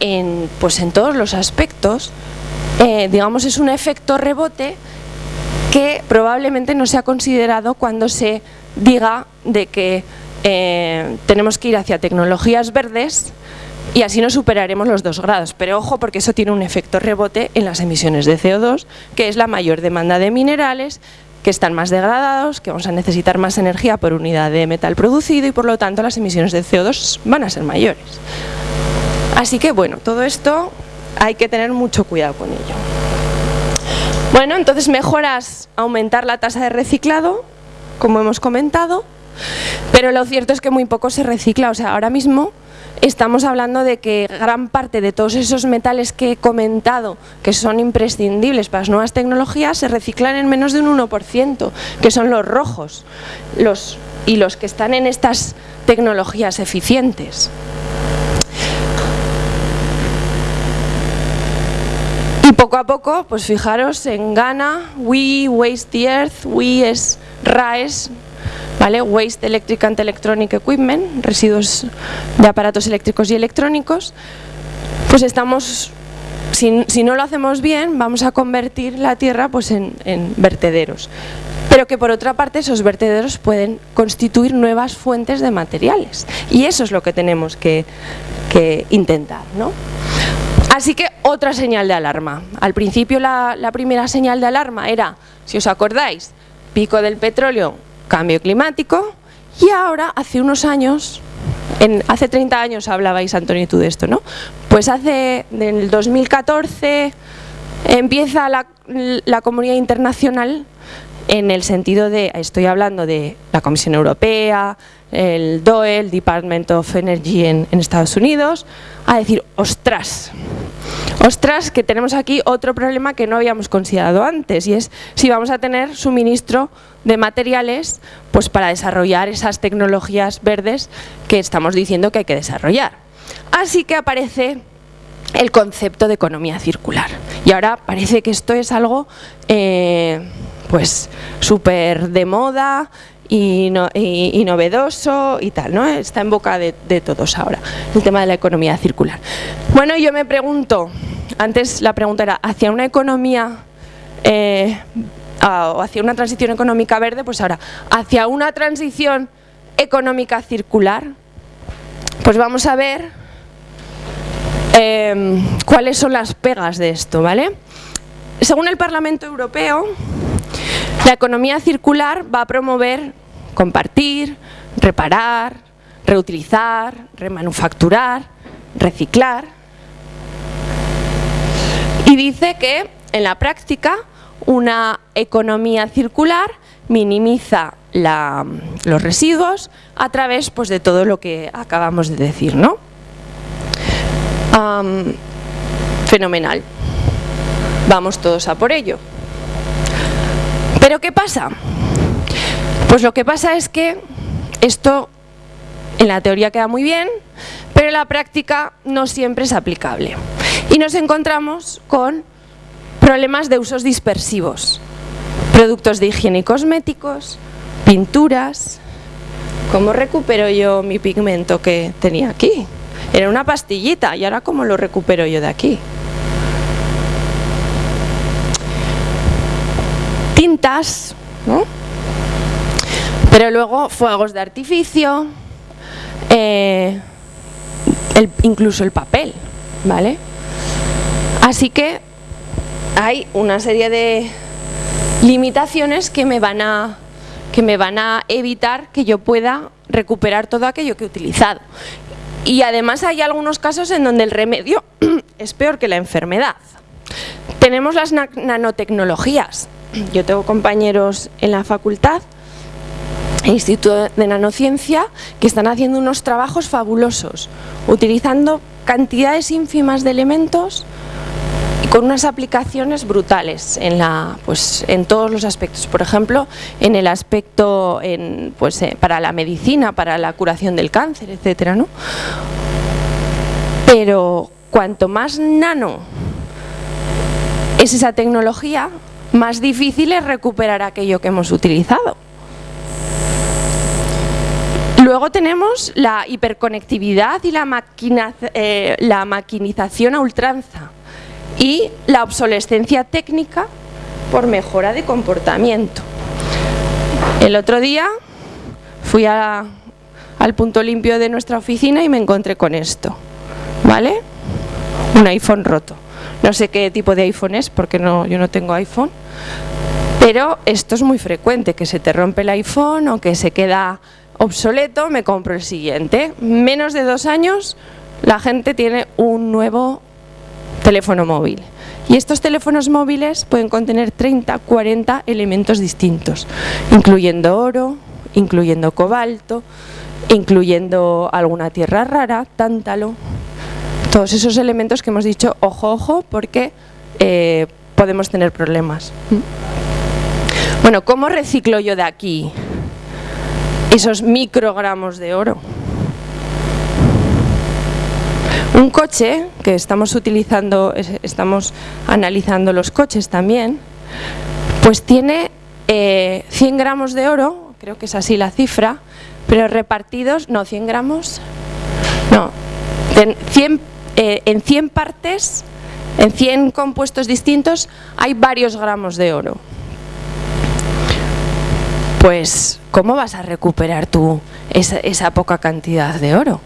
en, pues en todos los aspectos, eh, digamos es un efecto rebote que probablemente no se ha considerado cuando se diga de que eh, tenemos que ir hacia tecnologías verdes y así no superaremos los dos grados. Pero ojo porque eso tiene un efecto rebote en las emisiones de CO2, que es la mayor demanda de minerales, que están más degradados, que vamos a necesitar más energía por unidad de metal producido y por lo tanto las emisiones de CO2 van a ser mayores. Así que bueno, todo esto hay que tener mucho cuidado con ello. Bueno, entonces mejoras aumentar la tasa de reciclado, como hemos comentado, pero lo cierto es que muy poco se recicla, o sea, ahora mismo estamos hablando de que gran parte de todos esos metales que he comentado, que son imprescindibles para las nuevas tecnologías, se reciclan en menos de un 1%, que son los rojos los, y los que están en estas tecnologías eficientes. Y poco a poco, pues fijaros, en Ghana, WE, Waste the Earth, WE es RAES, ¿vale? Waste Electric and Electronic Equipment, residuos de aparatos eléctricos y electrónicos, pues estamos, si, no lo hacemos bien, vamos a convertir la tierra pues en, vertederos pero que por otra parte esos vertederos pueden constituir nuevas fuentes de materiales y eso es lo que tenemos que, intentar. ¿no? Así que otra señal de alarma. Al principio la, primera señal de alarma era, si os acordáis, pico del petróleo, cambio climático y ahora hace unos años, en, hace 30 años hablabais Antonio y tú de esto, ¿no? Pues hace, en el 2014 empieza la, la comunidad internacional en el sentido de, estoy hablando de la Comisión Europea, el DOE, el Department of Energy en, Estados Unidos, a decir, ostras, ostras, que tenemos aquí otro problema que no habíamos considerado antes y es si vamos a tener suministro de materiales pues para desarrollar esas tecnologías verdes que estamos diciendo que hay que desarrollar. Así que aparece el concepto de economía circular. Y ahora parece que esto es algo eh, pues súper de moda, y, novedoso y tal, ¿no? Está en boca de, todos ahora, el tema de la economía circular. Bueno, yo me pregunto, antes la pregunta era, ¿hacia una economía eh, o hacia una transición económica verde? Pues ahora, ¿hacia una transición económica circular? Pues vamos a ver em, cuáles son las pegas de esto, ¿vale? Según el Parlamento Europeo, la economía circular va a promover compartir, reparar, reutilizar, remanufacturar, reciclar. Y dice que en la práctica una economía circular minimiza los residuos a través pues, de todo lo que acabamos de decir. ¿no? fenomenal. Vamos todos a por ello. ¿Pero qué pasa? Pues lo que pasa es que esto en la teoría queda muy bien, pero en la práctica no siempre es aplicable. Y nos encontramos con problemas de usos dispersivos, productos de higiene y cosméticos, pinturas, ¿cómo recupero yo mi pigmento que tenía aquí? Era una pastillita y ahora ¿cómo lo recupero yo de aquí? Pero luego fuegos de artificio, eh, incluso el papel, ¿vale? Así que hay una serie de limitaciones que me van a, que me van a evitar que yo pueda recuperar todo aquello que he utilizado. Y además hay algunos casos en donde el remedio es peor que la enfermedad. Tenemos las nanotecnologías. Yo tengo compañeros en la facultad Instituto de Nanociencia que están haciendo unos trabajos fabulosos, utilizando cantidades ínfimas de elementos y con unas aplicaciones brutales en, la, pues, en todos los aspectos. Por ejemplo, en el aspecto en, pues, eh, para la medicina, para la curación del cáncer, etcétera, ¿no? Pero cuanto más nano es esa tecnología, más difícil es recuperar aquello que hemos utilizado. Luego tenemos la hiperconectividad y la, eh, la maquinización a ultranza y la obsolescencia técnica por mejora de comportamiento. El otro día fui al punto limpio de nuestra oficina y me encontré con esto, ¿vale? Un iPhone roto. No sé qué tipo de iPhone es porque no, yo no tengo iPhone, pero esto es muy frecuente, que se te rompe el iPhone o que se queda obsoleto, me compro el siguiente. Menos de dos años la gente tiene un nuevo teléfono móvil. Y estos teléfonos móviles pueden contener 30, 40 elementos distintos, incluyendo oro, incluyendo cobalto, incluyendo alguna tierra rara, tántalo, todos esos elementos que hemos dicho, ojo, ojo, porque eh, podemos tener problemas. Bueno, ¿cómo reciclo yo de aquí? esos microgramos de oro. Un coche, que estamos utilizando, estamos analizando los coches también, pues tiene 100 eh, gramos de oro, creo que es así la cifra, pero repartidos, no, 100 gramos, no, en 100, eh, en 100 partes, en 100 compuestos distintos, hay varios gramos de oro pues ¿cómo vas a recuperar tú esa, poca cantidad de oro?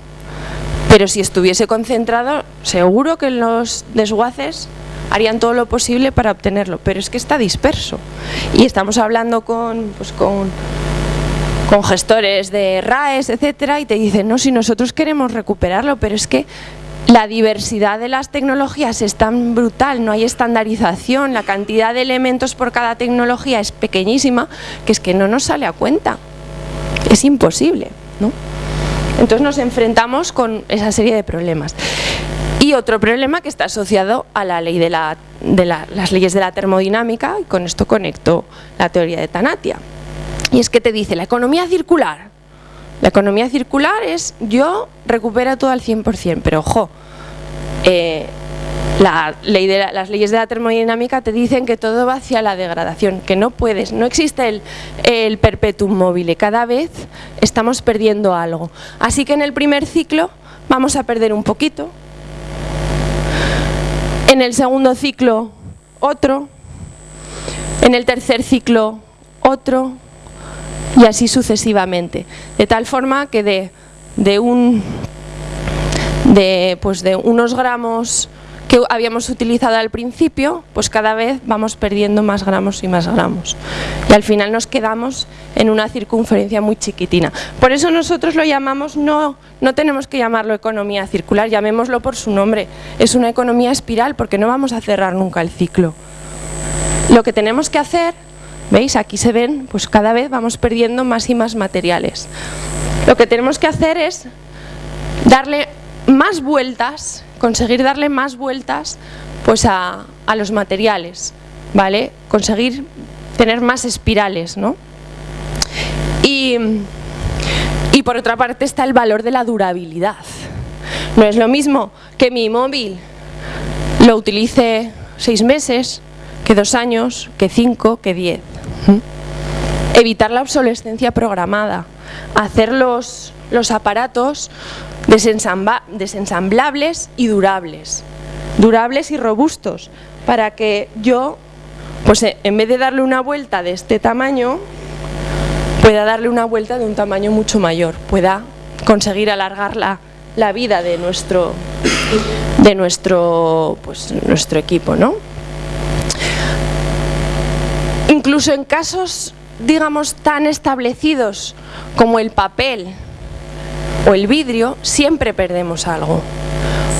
Pero si estuviese concentrado, seguro que los desguaces harían todo lo posible para obtenerlo, pero es que está disperso. Y estamos hablando con, pues con, con gestores de RAES, etcétera, y te dicen, no, si nosotros queremos recuperarlo, pero es que la diversidad de las tecnologías es tan brutal, no hay estandarización, la cantidad de elementos por cada tecnología es pequeñísima, que es que no nos sale a cuenta. Es imposible, ¿no? Entonces nos enfrentamos con esa serie de problemas. Y otro problema que está asociado a la ley de, la, de las leyes de la termodinámica, y con esto conecto la teoría de Tanatia. Y es que te dice, la economía circular, la economía circular es yo recupero todo al 100%, pero ojo, eh, las leyes de la termodinámica te dicen que todo va hacia la degradación, que no puedes, no existe el, el perpetuum mobile, cada vez estamos perdiendo algo. Así que en el primer ciclo vamos a perder un poquito, en el segundo ciclo otro, en el tercer ciclo otro, y así sucesivamente. De tal forma que de, de, un, de, pues de unos gramos que habíamos utilizado al principio, pues cada vez vamos perdiendo más gramos y más gramos. Y al final nos quedamos en una circunferencia muy chiquitina. Por eso nosotros lo llamamos, no, no tenemos que llamarlo economía circular, llamémoslo por su nombre. Es una economía espiral porque no vamos a cerrar nunca el ciclo. Lo que tenemos que hacer ¿Veis? Aquí se ven, pues cada vez vamos perdiendo más y más materiales. Lo que tenemos que hacer es darle más vueltas, conseguir darle más vueltas pues a, los materiales, ¿vale? Conseguir tener más espirales, ¿no? Y, y por otra parte está el valor de la durabilidad. No es lo mismo que mi móvil lo utilice seis meses, que dos años, que cinco, que diez. Evitar la obsolescencia programada, hacer los, aparatos desensamblables y durables, durables y robustos, para que yo, pues eh, en vez de darle una vuelta de este tamaño, pueda darle una vuelta de un tamaño mucho mayor, pueda conseguir alargar la, la vida de nuestro, de nuestro, pues, nuestro equipo. ¿no? Incluso en casos, digamos, tan establecidos como el papel o el vidrio, siempre perdemos algo.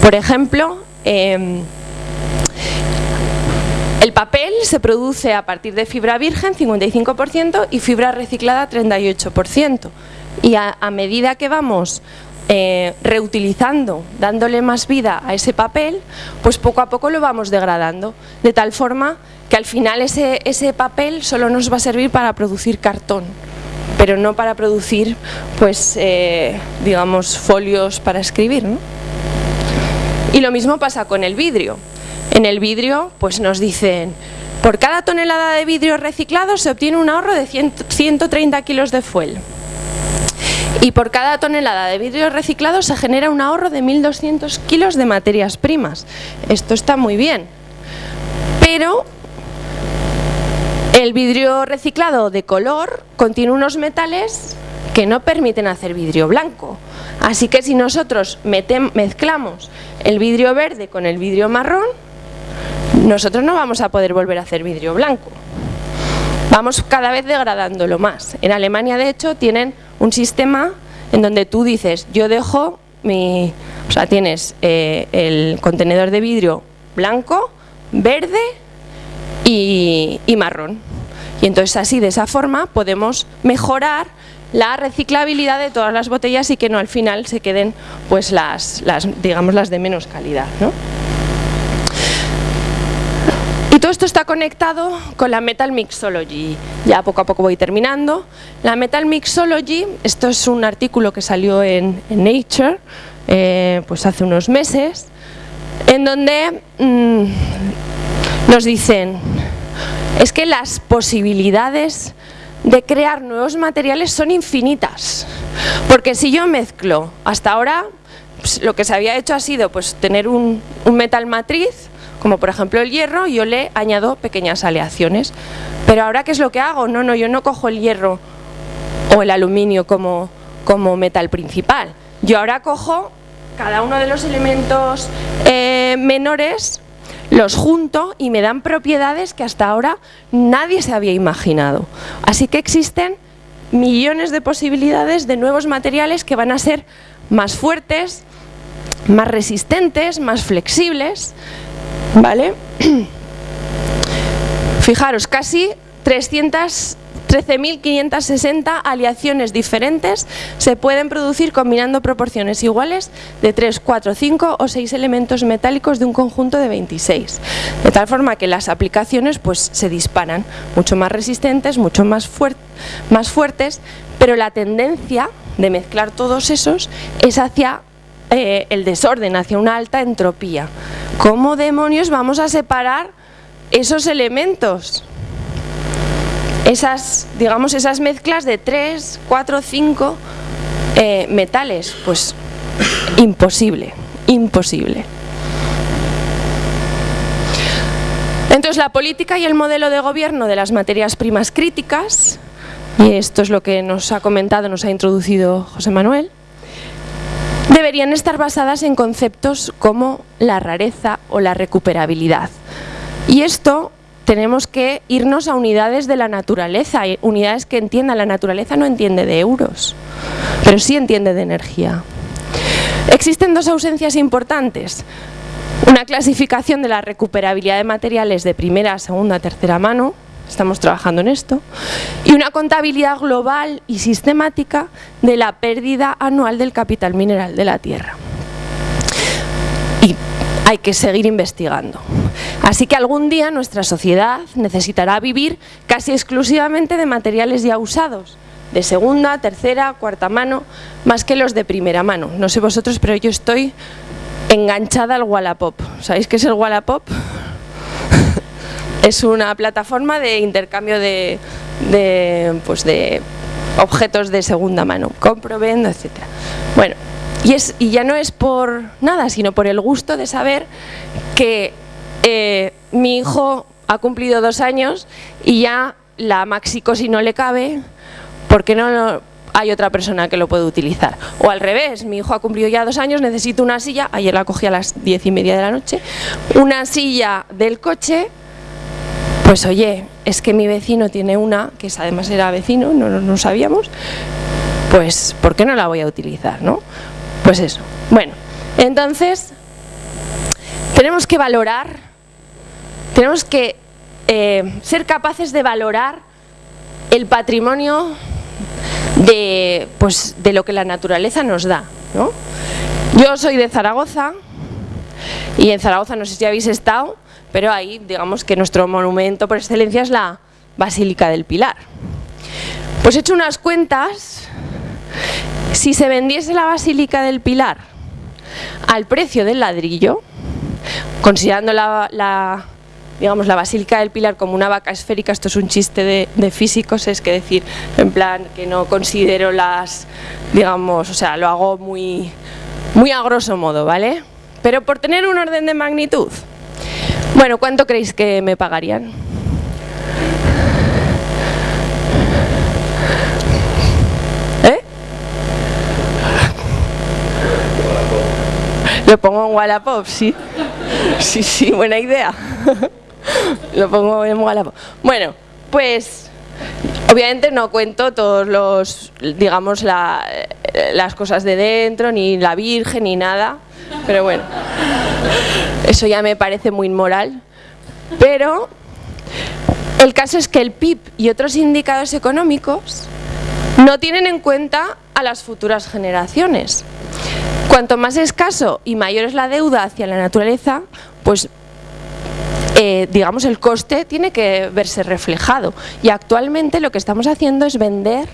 Por ejemplo, em, el papel se produce a partir de fibra virgen, 55%, y fibra reciclada, 38%. Y a, medida que vamos eh, reutilizando, dándole más vida a ese papel, pues poco a poco lo vamos degradando, de tal forma que al final ese, papel solo nos va a servir para producir cartón, pero no para producir, pues, eh, digamos, folios para escribir. Y lo mismo pasa con el vidrio. En el vidrio pues nos dicen, por cada tonelada de vidrio reciclado se obtiene un ahorro de 130 kilos de fuel. Y por cada tonelada de vidrio reciclado se genera un ahorro de 1.200 kilos de materias primas. Esto está muy bien. Pero el vidrio reciclado de color contiene unos metales que no permiten hacer vidrio blanco. Así que si nosotros mezclamos el vidrio verde con el vidrio marrón, nosotros no vamos a poder volver a hacer vidrio blanco. Vamos cada vez degradándolo más. En Alemania, de hecho, tienen un sistema en donde tú dices, yo dejo mi... O sea, tienes eh, el contenedor de vidrio blanco, verde y, y marrón. Y entonces así, de esa forma, podemos mejorar la reciclabilidad de todas las botellas y que no al final se queden pues las, las digamos las de menos calidad. ¿no? Todo esto está conectado con la Metal Mixology. Ya poco a poco voy terminando. La Metal Mixology, esto es un artículo que salió en, Nature eh, pues hace unos meses, en donde mm, nos dicen es que las posibilidades de crear nuevos materiales son infinitas. Porque si yo mezclo, hasta ahora pues, lo que se había hecho ha sido pues, tener un metal matriz como por ejemplo el hierro, yo le añado pequeñas aleaciones. Pero ahora, ¿qué es lo que hago? No, no, yo no cojo el hierro o el aluminio como, como metal principal. Yo ahora cojo cada uno de los elementos eh, menores, los junto y me dan propiedades que hasta ahora nadie se había imaginado. Así que existen millones de posibilidades de nuevos materiales que van a ser más fuertes, más resistentes, más flexibles, ¿Vale? Fijaros, casi 13.560 aleaciones diferentes se pueden producir combinando proporciones iguales de 3, 4, 5 o 6 elementos metálicos de un conjunto de 26. De tal forma que las aplicaciones pues, se disparan, mucho más resistentes, mucho más, más fuertes, pero la tendencia de mezclar todos esos es hacia eh, el desorden, hacia una alta entropía. ¿Cómo demonios vamos a separar esos elementos? Esas, digamos, esas mezclas de 3, 4, 5 metales. Pues imposible, imposible. Entonces la política y el modelo de gobierno de las materias primas críticas, y esto es lo que nos ha comentado, nos ha introducido José Manuel, deberían estar basadas en conceptos como la rareza o la recuperabilidad. Y esto tenemos que irnos a unidades de la naturaleza, unidades que entiendan, la naturaleza no entiende de euros, pero sí entiende de energía. Existen dos ausencias importantes, una clasificación de la recuperabilidad de materiales de primera, segunda, tercera mano, estamos trabajando en esto, y una contabilidad global y sistemática de la pérdida anual del capital mineral de la Tierra. Y hay que seguir investigando. Así que algún día nuestra sociedad necesitará vivir casi exclusivamente de materiales ya usados, de segunda, tercera, cuarta mano, más que los de primera mano. No sé vosotros, pero yo estoy enganchada al Wallapop. ¿Sabéis qué es el Wallapop? Es una plataforma de intercambio de, pues de objetos de segunda mano, compro, vendo, etc. Bueno, y, es, y ya no es por nada, sino por el gusto de saber que eh, mi hijo ha cumplido dos años y ya la maxicosi no le cabe porque no hay otra persona que lo puede utilizar. O al revés, mi hijo ha cumplido ya dos años, necesito una silla, ayer la cogí a las diez y media de la noche, una silla del coche, pues oye, es que mi vecino tiene una, que además era vecino, no, no, sabíamos, pues ¿por qué no la voy a utilizar? ¿no? Pues eso. Bueno, entonces tenemos que valorar, tenemos que eh, ser capaces de valorar el patrimonio de, pues, de lo que la naturaleza nos da. ¿no? Yo soy de Zaragoza y en Zaragoza no sé si habéis estado, pero ahí digamos que nuestro monumento por excelencia es la Basílica del Pilar. Pues he hecho unas cuentas si se vendiese la Basílica del Pilar al precio del ladrillo, considerando la, digamos, la Basílica del Pilar como una vaca esférica, esto es un chiste de, físicos, es que decir, en plan, que no considero las, digamos, o sea, lo hago muy, muy a grosso modo, ¿vale? Pero por tener un orden de magnitud. Bueno, ¿cuánto creéis que me pagarían? Lo pongo en Wallapop, sí. Sí, sí, buena idea. Lo pongo en Wallapop. Bueno, pues obviamente no cuento todos los, digamos, las cosas de dentro, ni la Virgen, ni nada. Pero bueno, eso ya me parece muy inmoral. Pero el caso es que el PIB y otros indicadores económicos no tienen en cuenta a las futuras generaciones. Cuanto más escaso y mayor es la deuda hacia la naturaleza, pues eh, digamos el coste tiene que verse reflejado. Y actualmente lo que estamos haciendo es vender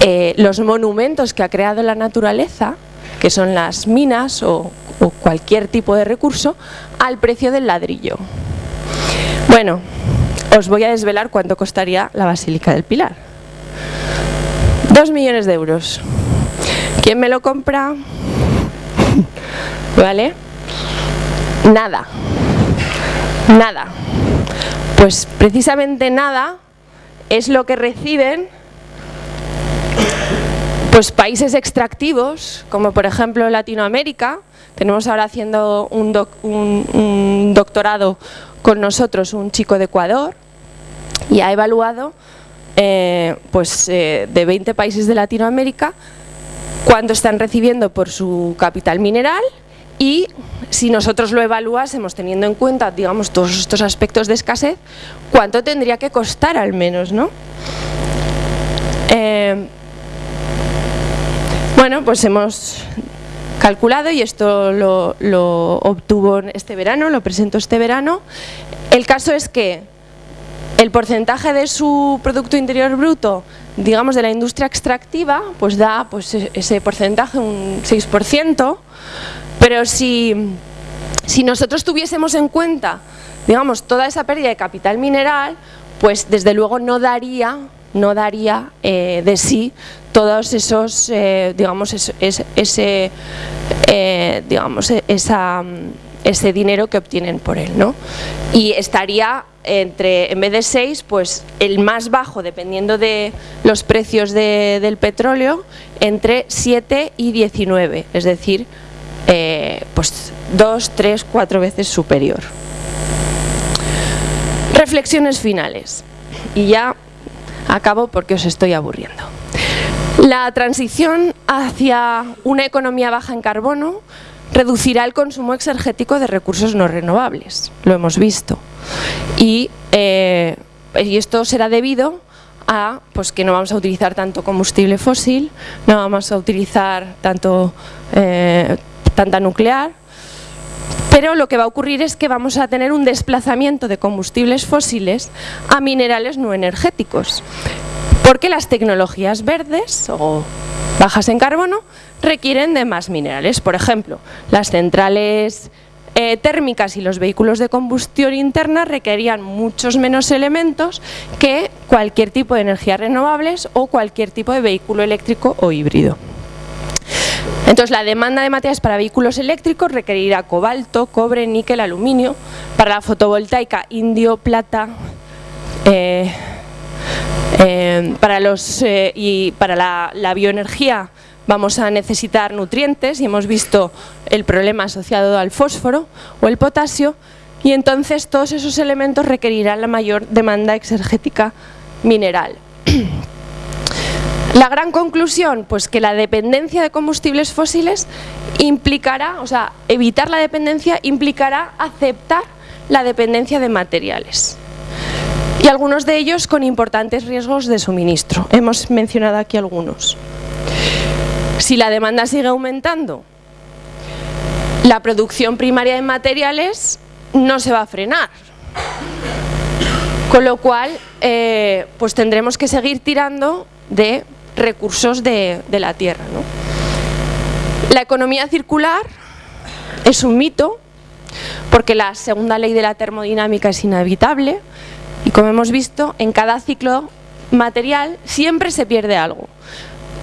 eh, los monumentos que ha creado la naturaleza, que son las minas o, o cualquier tipo de recurso, al precio del ladrillo. Bueno, os voy a desvelar cuánto costaría la Basílica del Pilar. Dos millones de euros. ¿Quién me lo compra? ¿Vale? Nada. Nada. Pues precisamente nada es lo que reciben pues países extractivos, como por ejemplo Latinoamérica, tenemos ahora haciendo un, doctorado con nosotros un chico de Ecuador y ha evaluado eh, pues, eh, de 20 países de Latinoamérica cuánto están recibiendo por su capital mineral y si nosotros lo evaluásemos teniendo en cuenta digamos todos estos aspectos de escasez, cuánto tendría que costar al menos, ¿no? Eh, bueno, pues hemos calculado y esto lo, lo obtuvo este verano, lo presento este verano. El caso es que el porcentaje de su Producto Interior Bruto digamos, de la industria extractiva, pues da pues, e-, ese porcentaje, un 6%, pero si, si nosotros tuviésemos en cuenta, digamos, toda esa pérdida de capital mineral, pues desde luego no daría, no daría eh, de sí todos esos, eh, digamos, ese, eh, digamos, e-, esa, ese dinero que obtienen por él, ¿no? Y estaría entre, en vez de 6, pues el más bajo, dependiendo de los precios del petróleo, entre 7 y 19, es decir, eh, pues 2, 3, 4 veces superior. Reflexiones finales. Y ya acabo porque os estoy aburriendo. La transición hacia una economía baja en carbono reducirá el consumo exergético de recursos no renovables, lo hemos visto. Y, eh, y esto será debido a pues, que no vamos a utilizar tanto combustible fósil, no vamos a utilizar tanto, eh, tanta nuclear, pero lo que va a ocurrir es que vamos a tener un desplazamiento de combustibles fósiles a minerales no energéticos, porque las tecnologías verdes o bajas en carbono requieren de más minerales. Por ejemplo, las centrales eh, térmicas y los vehículos de combustión interna requerían muchos menos elementos que cualquier tipo de energías renovables o cualquier tipo de vehículo eléctrico o híbrido. Entonces la demanda de materiales para vehículos eléctricos requerirá cobalto, cobre, níquel, aluminio. Para la fotovoltaica, indio, plata. Eh, eh, para los, eh, y para la, la bioenergía vamos a necesitar nutrientes y hemos visto el problema asociado al fósforo o el potasio y entonces todos esos elementos requerirán la mayor demanda exergética mineral. La gran conclusión, pues que la dependencia de combustibles fósiles implicará, o sea, evitar la dependencia implicará aceptar la dependencia de materiales. Y algunos de ellos con importantes riesgos de suministro. Hemos mencionado aquí algunos. Si la demanda sigue aumentando, la producción primaria de materiales no se va a frenar. Con lo cual, eh, pues tendremos que seguir tirando de recursos de, la tierra. La economía circular es un mito, porque la segunda ley de la termodinámica es inevitable y como hemos visto, en cada ciclo material siempre se pierde algo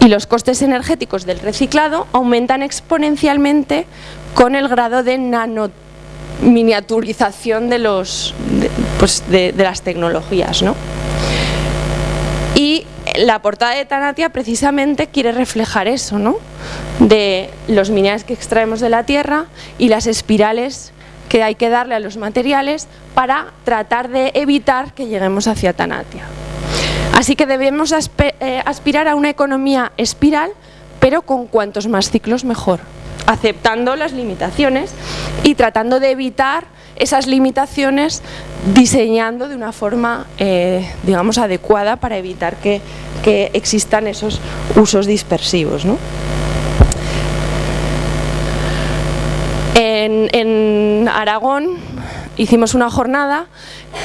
y los costes energéticos del reciclado aumentan exponencialmente con el grado de nanominiaturización de, los, pues de, las tecnologías. Y la portada de Tanatia precisamente quiere reflejar eso, ¿no? de los minerales que extraemos de la tierra y las espirales que hay que darle a los materiales para tratar de evitar que lleguemos hacia Tanatia. Así que debemos eh, aspirar a una economía espiral, pero con cuantos más ciclos mejor, aceptando las limitaciones y tratando de evitar esas limitaciones diseñando de una forma, eh, digamos, adecuada para evitar que, existan esos usos dispersivos. En, Aragón hicimos una jornada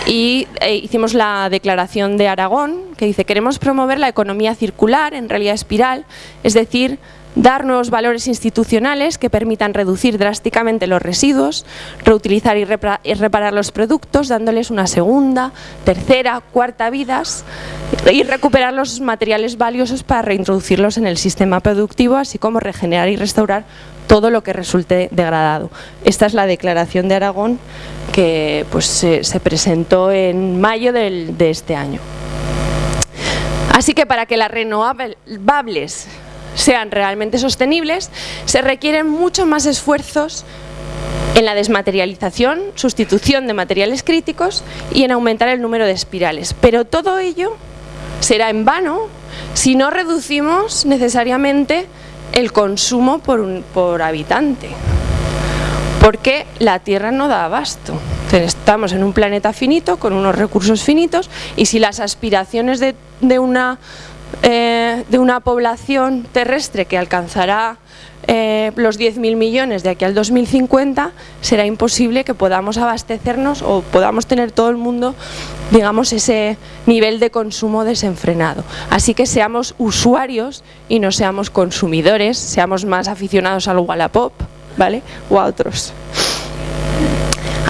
y eh, hicimos la declaración de Aragón que dice queremos promover la economía circular en realidad espiral, es decir, dar nuevos valores institucionales que permitan reducir drásticamente los residuos, reutilizar y reparar los productos dándoles una segunda, tercera, cuarta vidas y recuperar los materiales valiosos para reintroducirlos en el sistema productivo así como regenerar y restaurar todo lo que resulte degradado. Esta es la declaración de Aragón que pues, se, presentó en mayo de este año. Así que para que las renovables sean realmente sostenibles, se requieren mucho más esfuerzos en la desmaterialización, sustitución de materiales críticos y en aumentar el número de espirales. Pero todo ello será en vano si no reducimos necesariamente el consumo por, por habitante, porque la Tierra no da abasto. Estamos en un planeta finito, con unos recursos finitos, y si las aspiraciones de, de una eh, de una población terrestre que alcanzará eh, los 10.000 millones de aquí al 2050, será imposible que podamos abastecernos o podamos tener todo el mundo, digamos, ese nivel de consumo desenfrenado. Así que seamos usuarios y no seamos consumidores, seamos más aficionados al Wallapop, ¿vale? O a otros.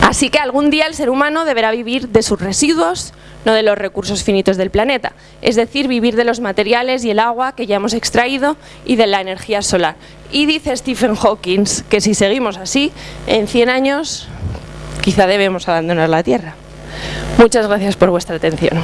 Así que algún día el ser humano deberá vivir de sus residuos, no de los recursos finitos del planeta, es decir, vivir de los materiales y el agua que ya hemos extraído y de la energía solar. Y dice Stephen Hawking que si seguimos así, en 100 años quizá debemos abandonar la Tierra. Muchas gracias por vuestra atención.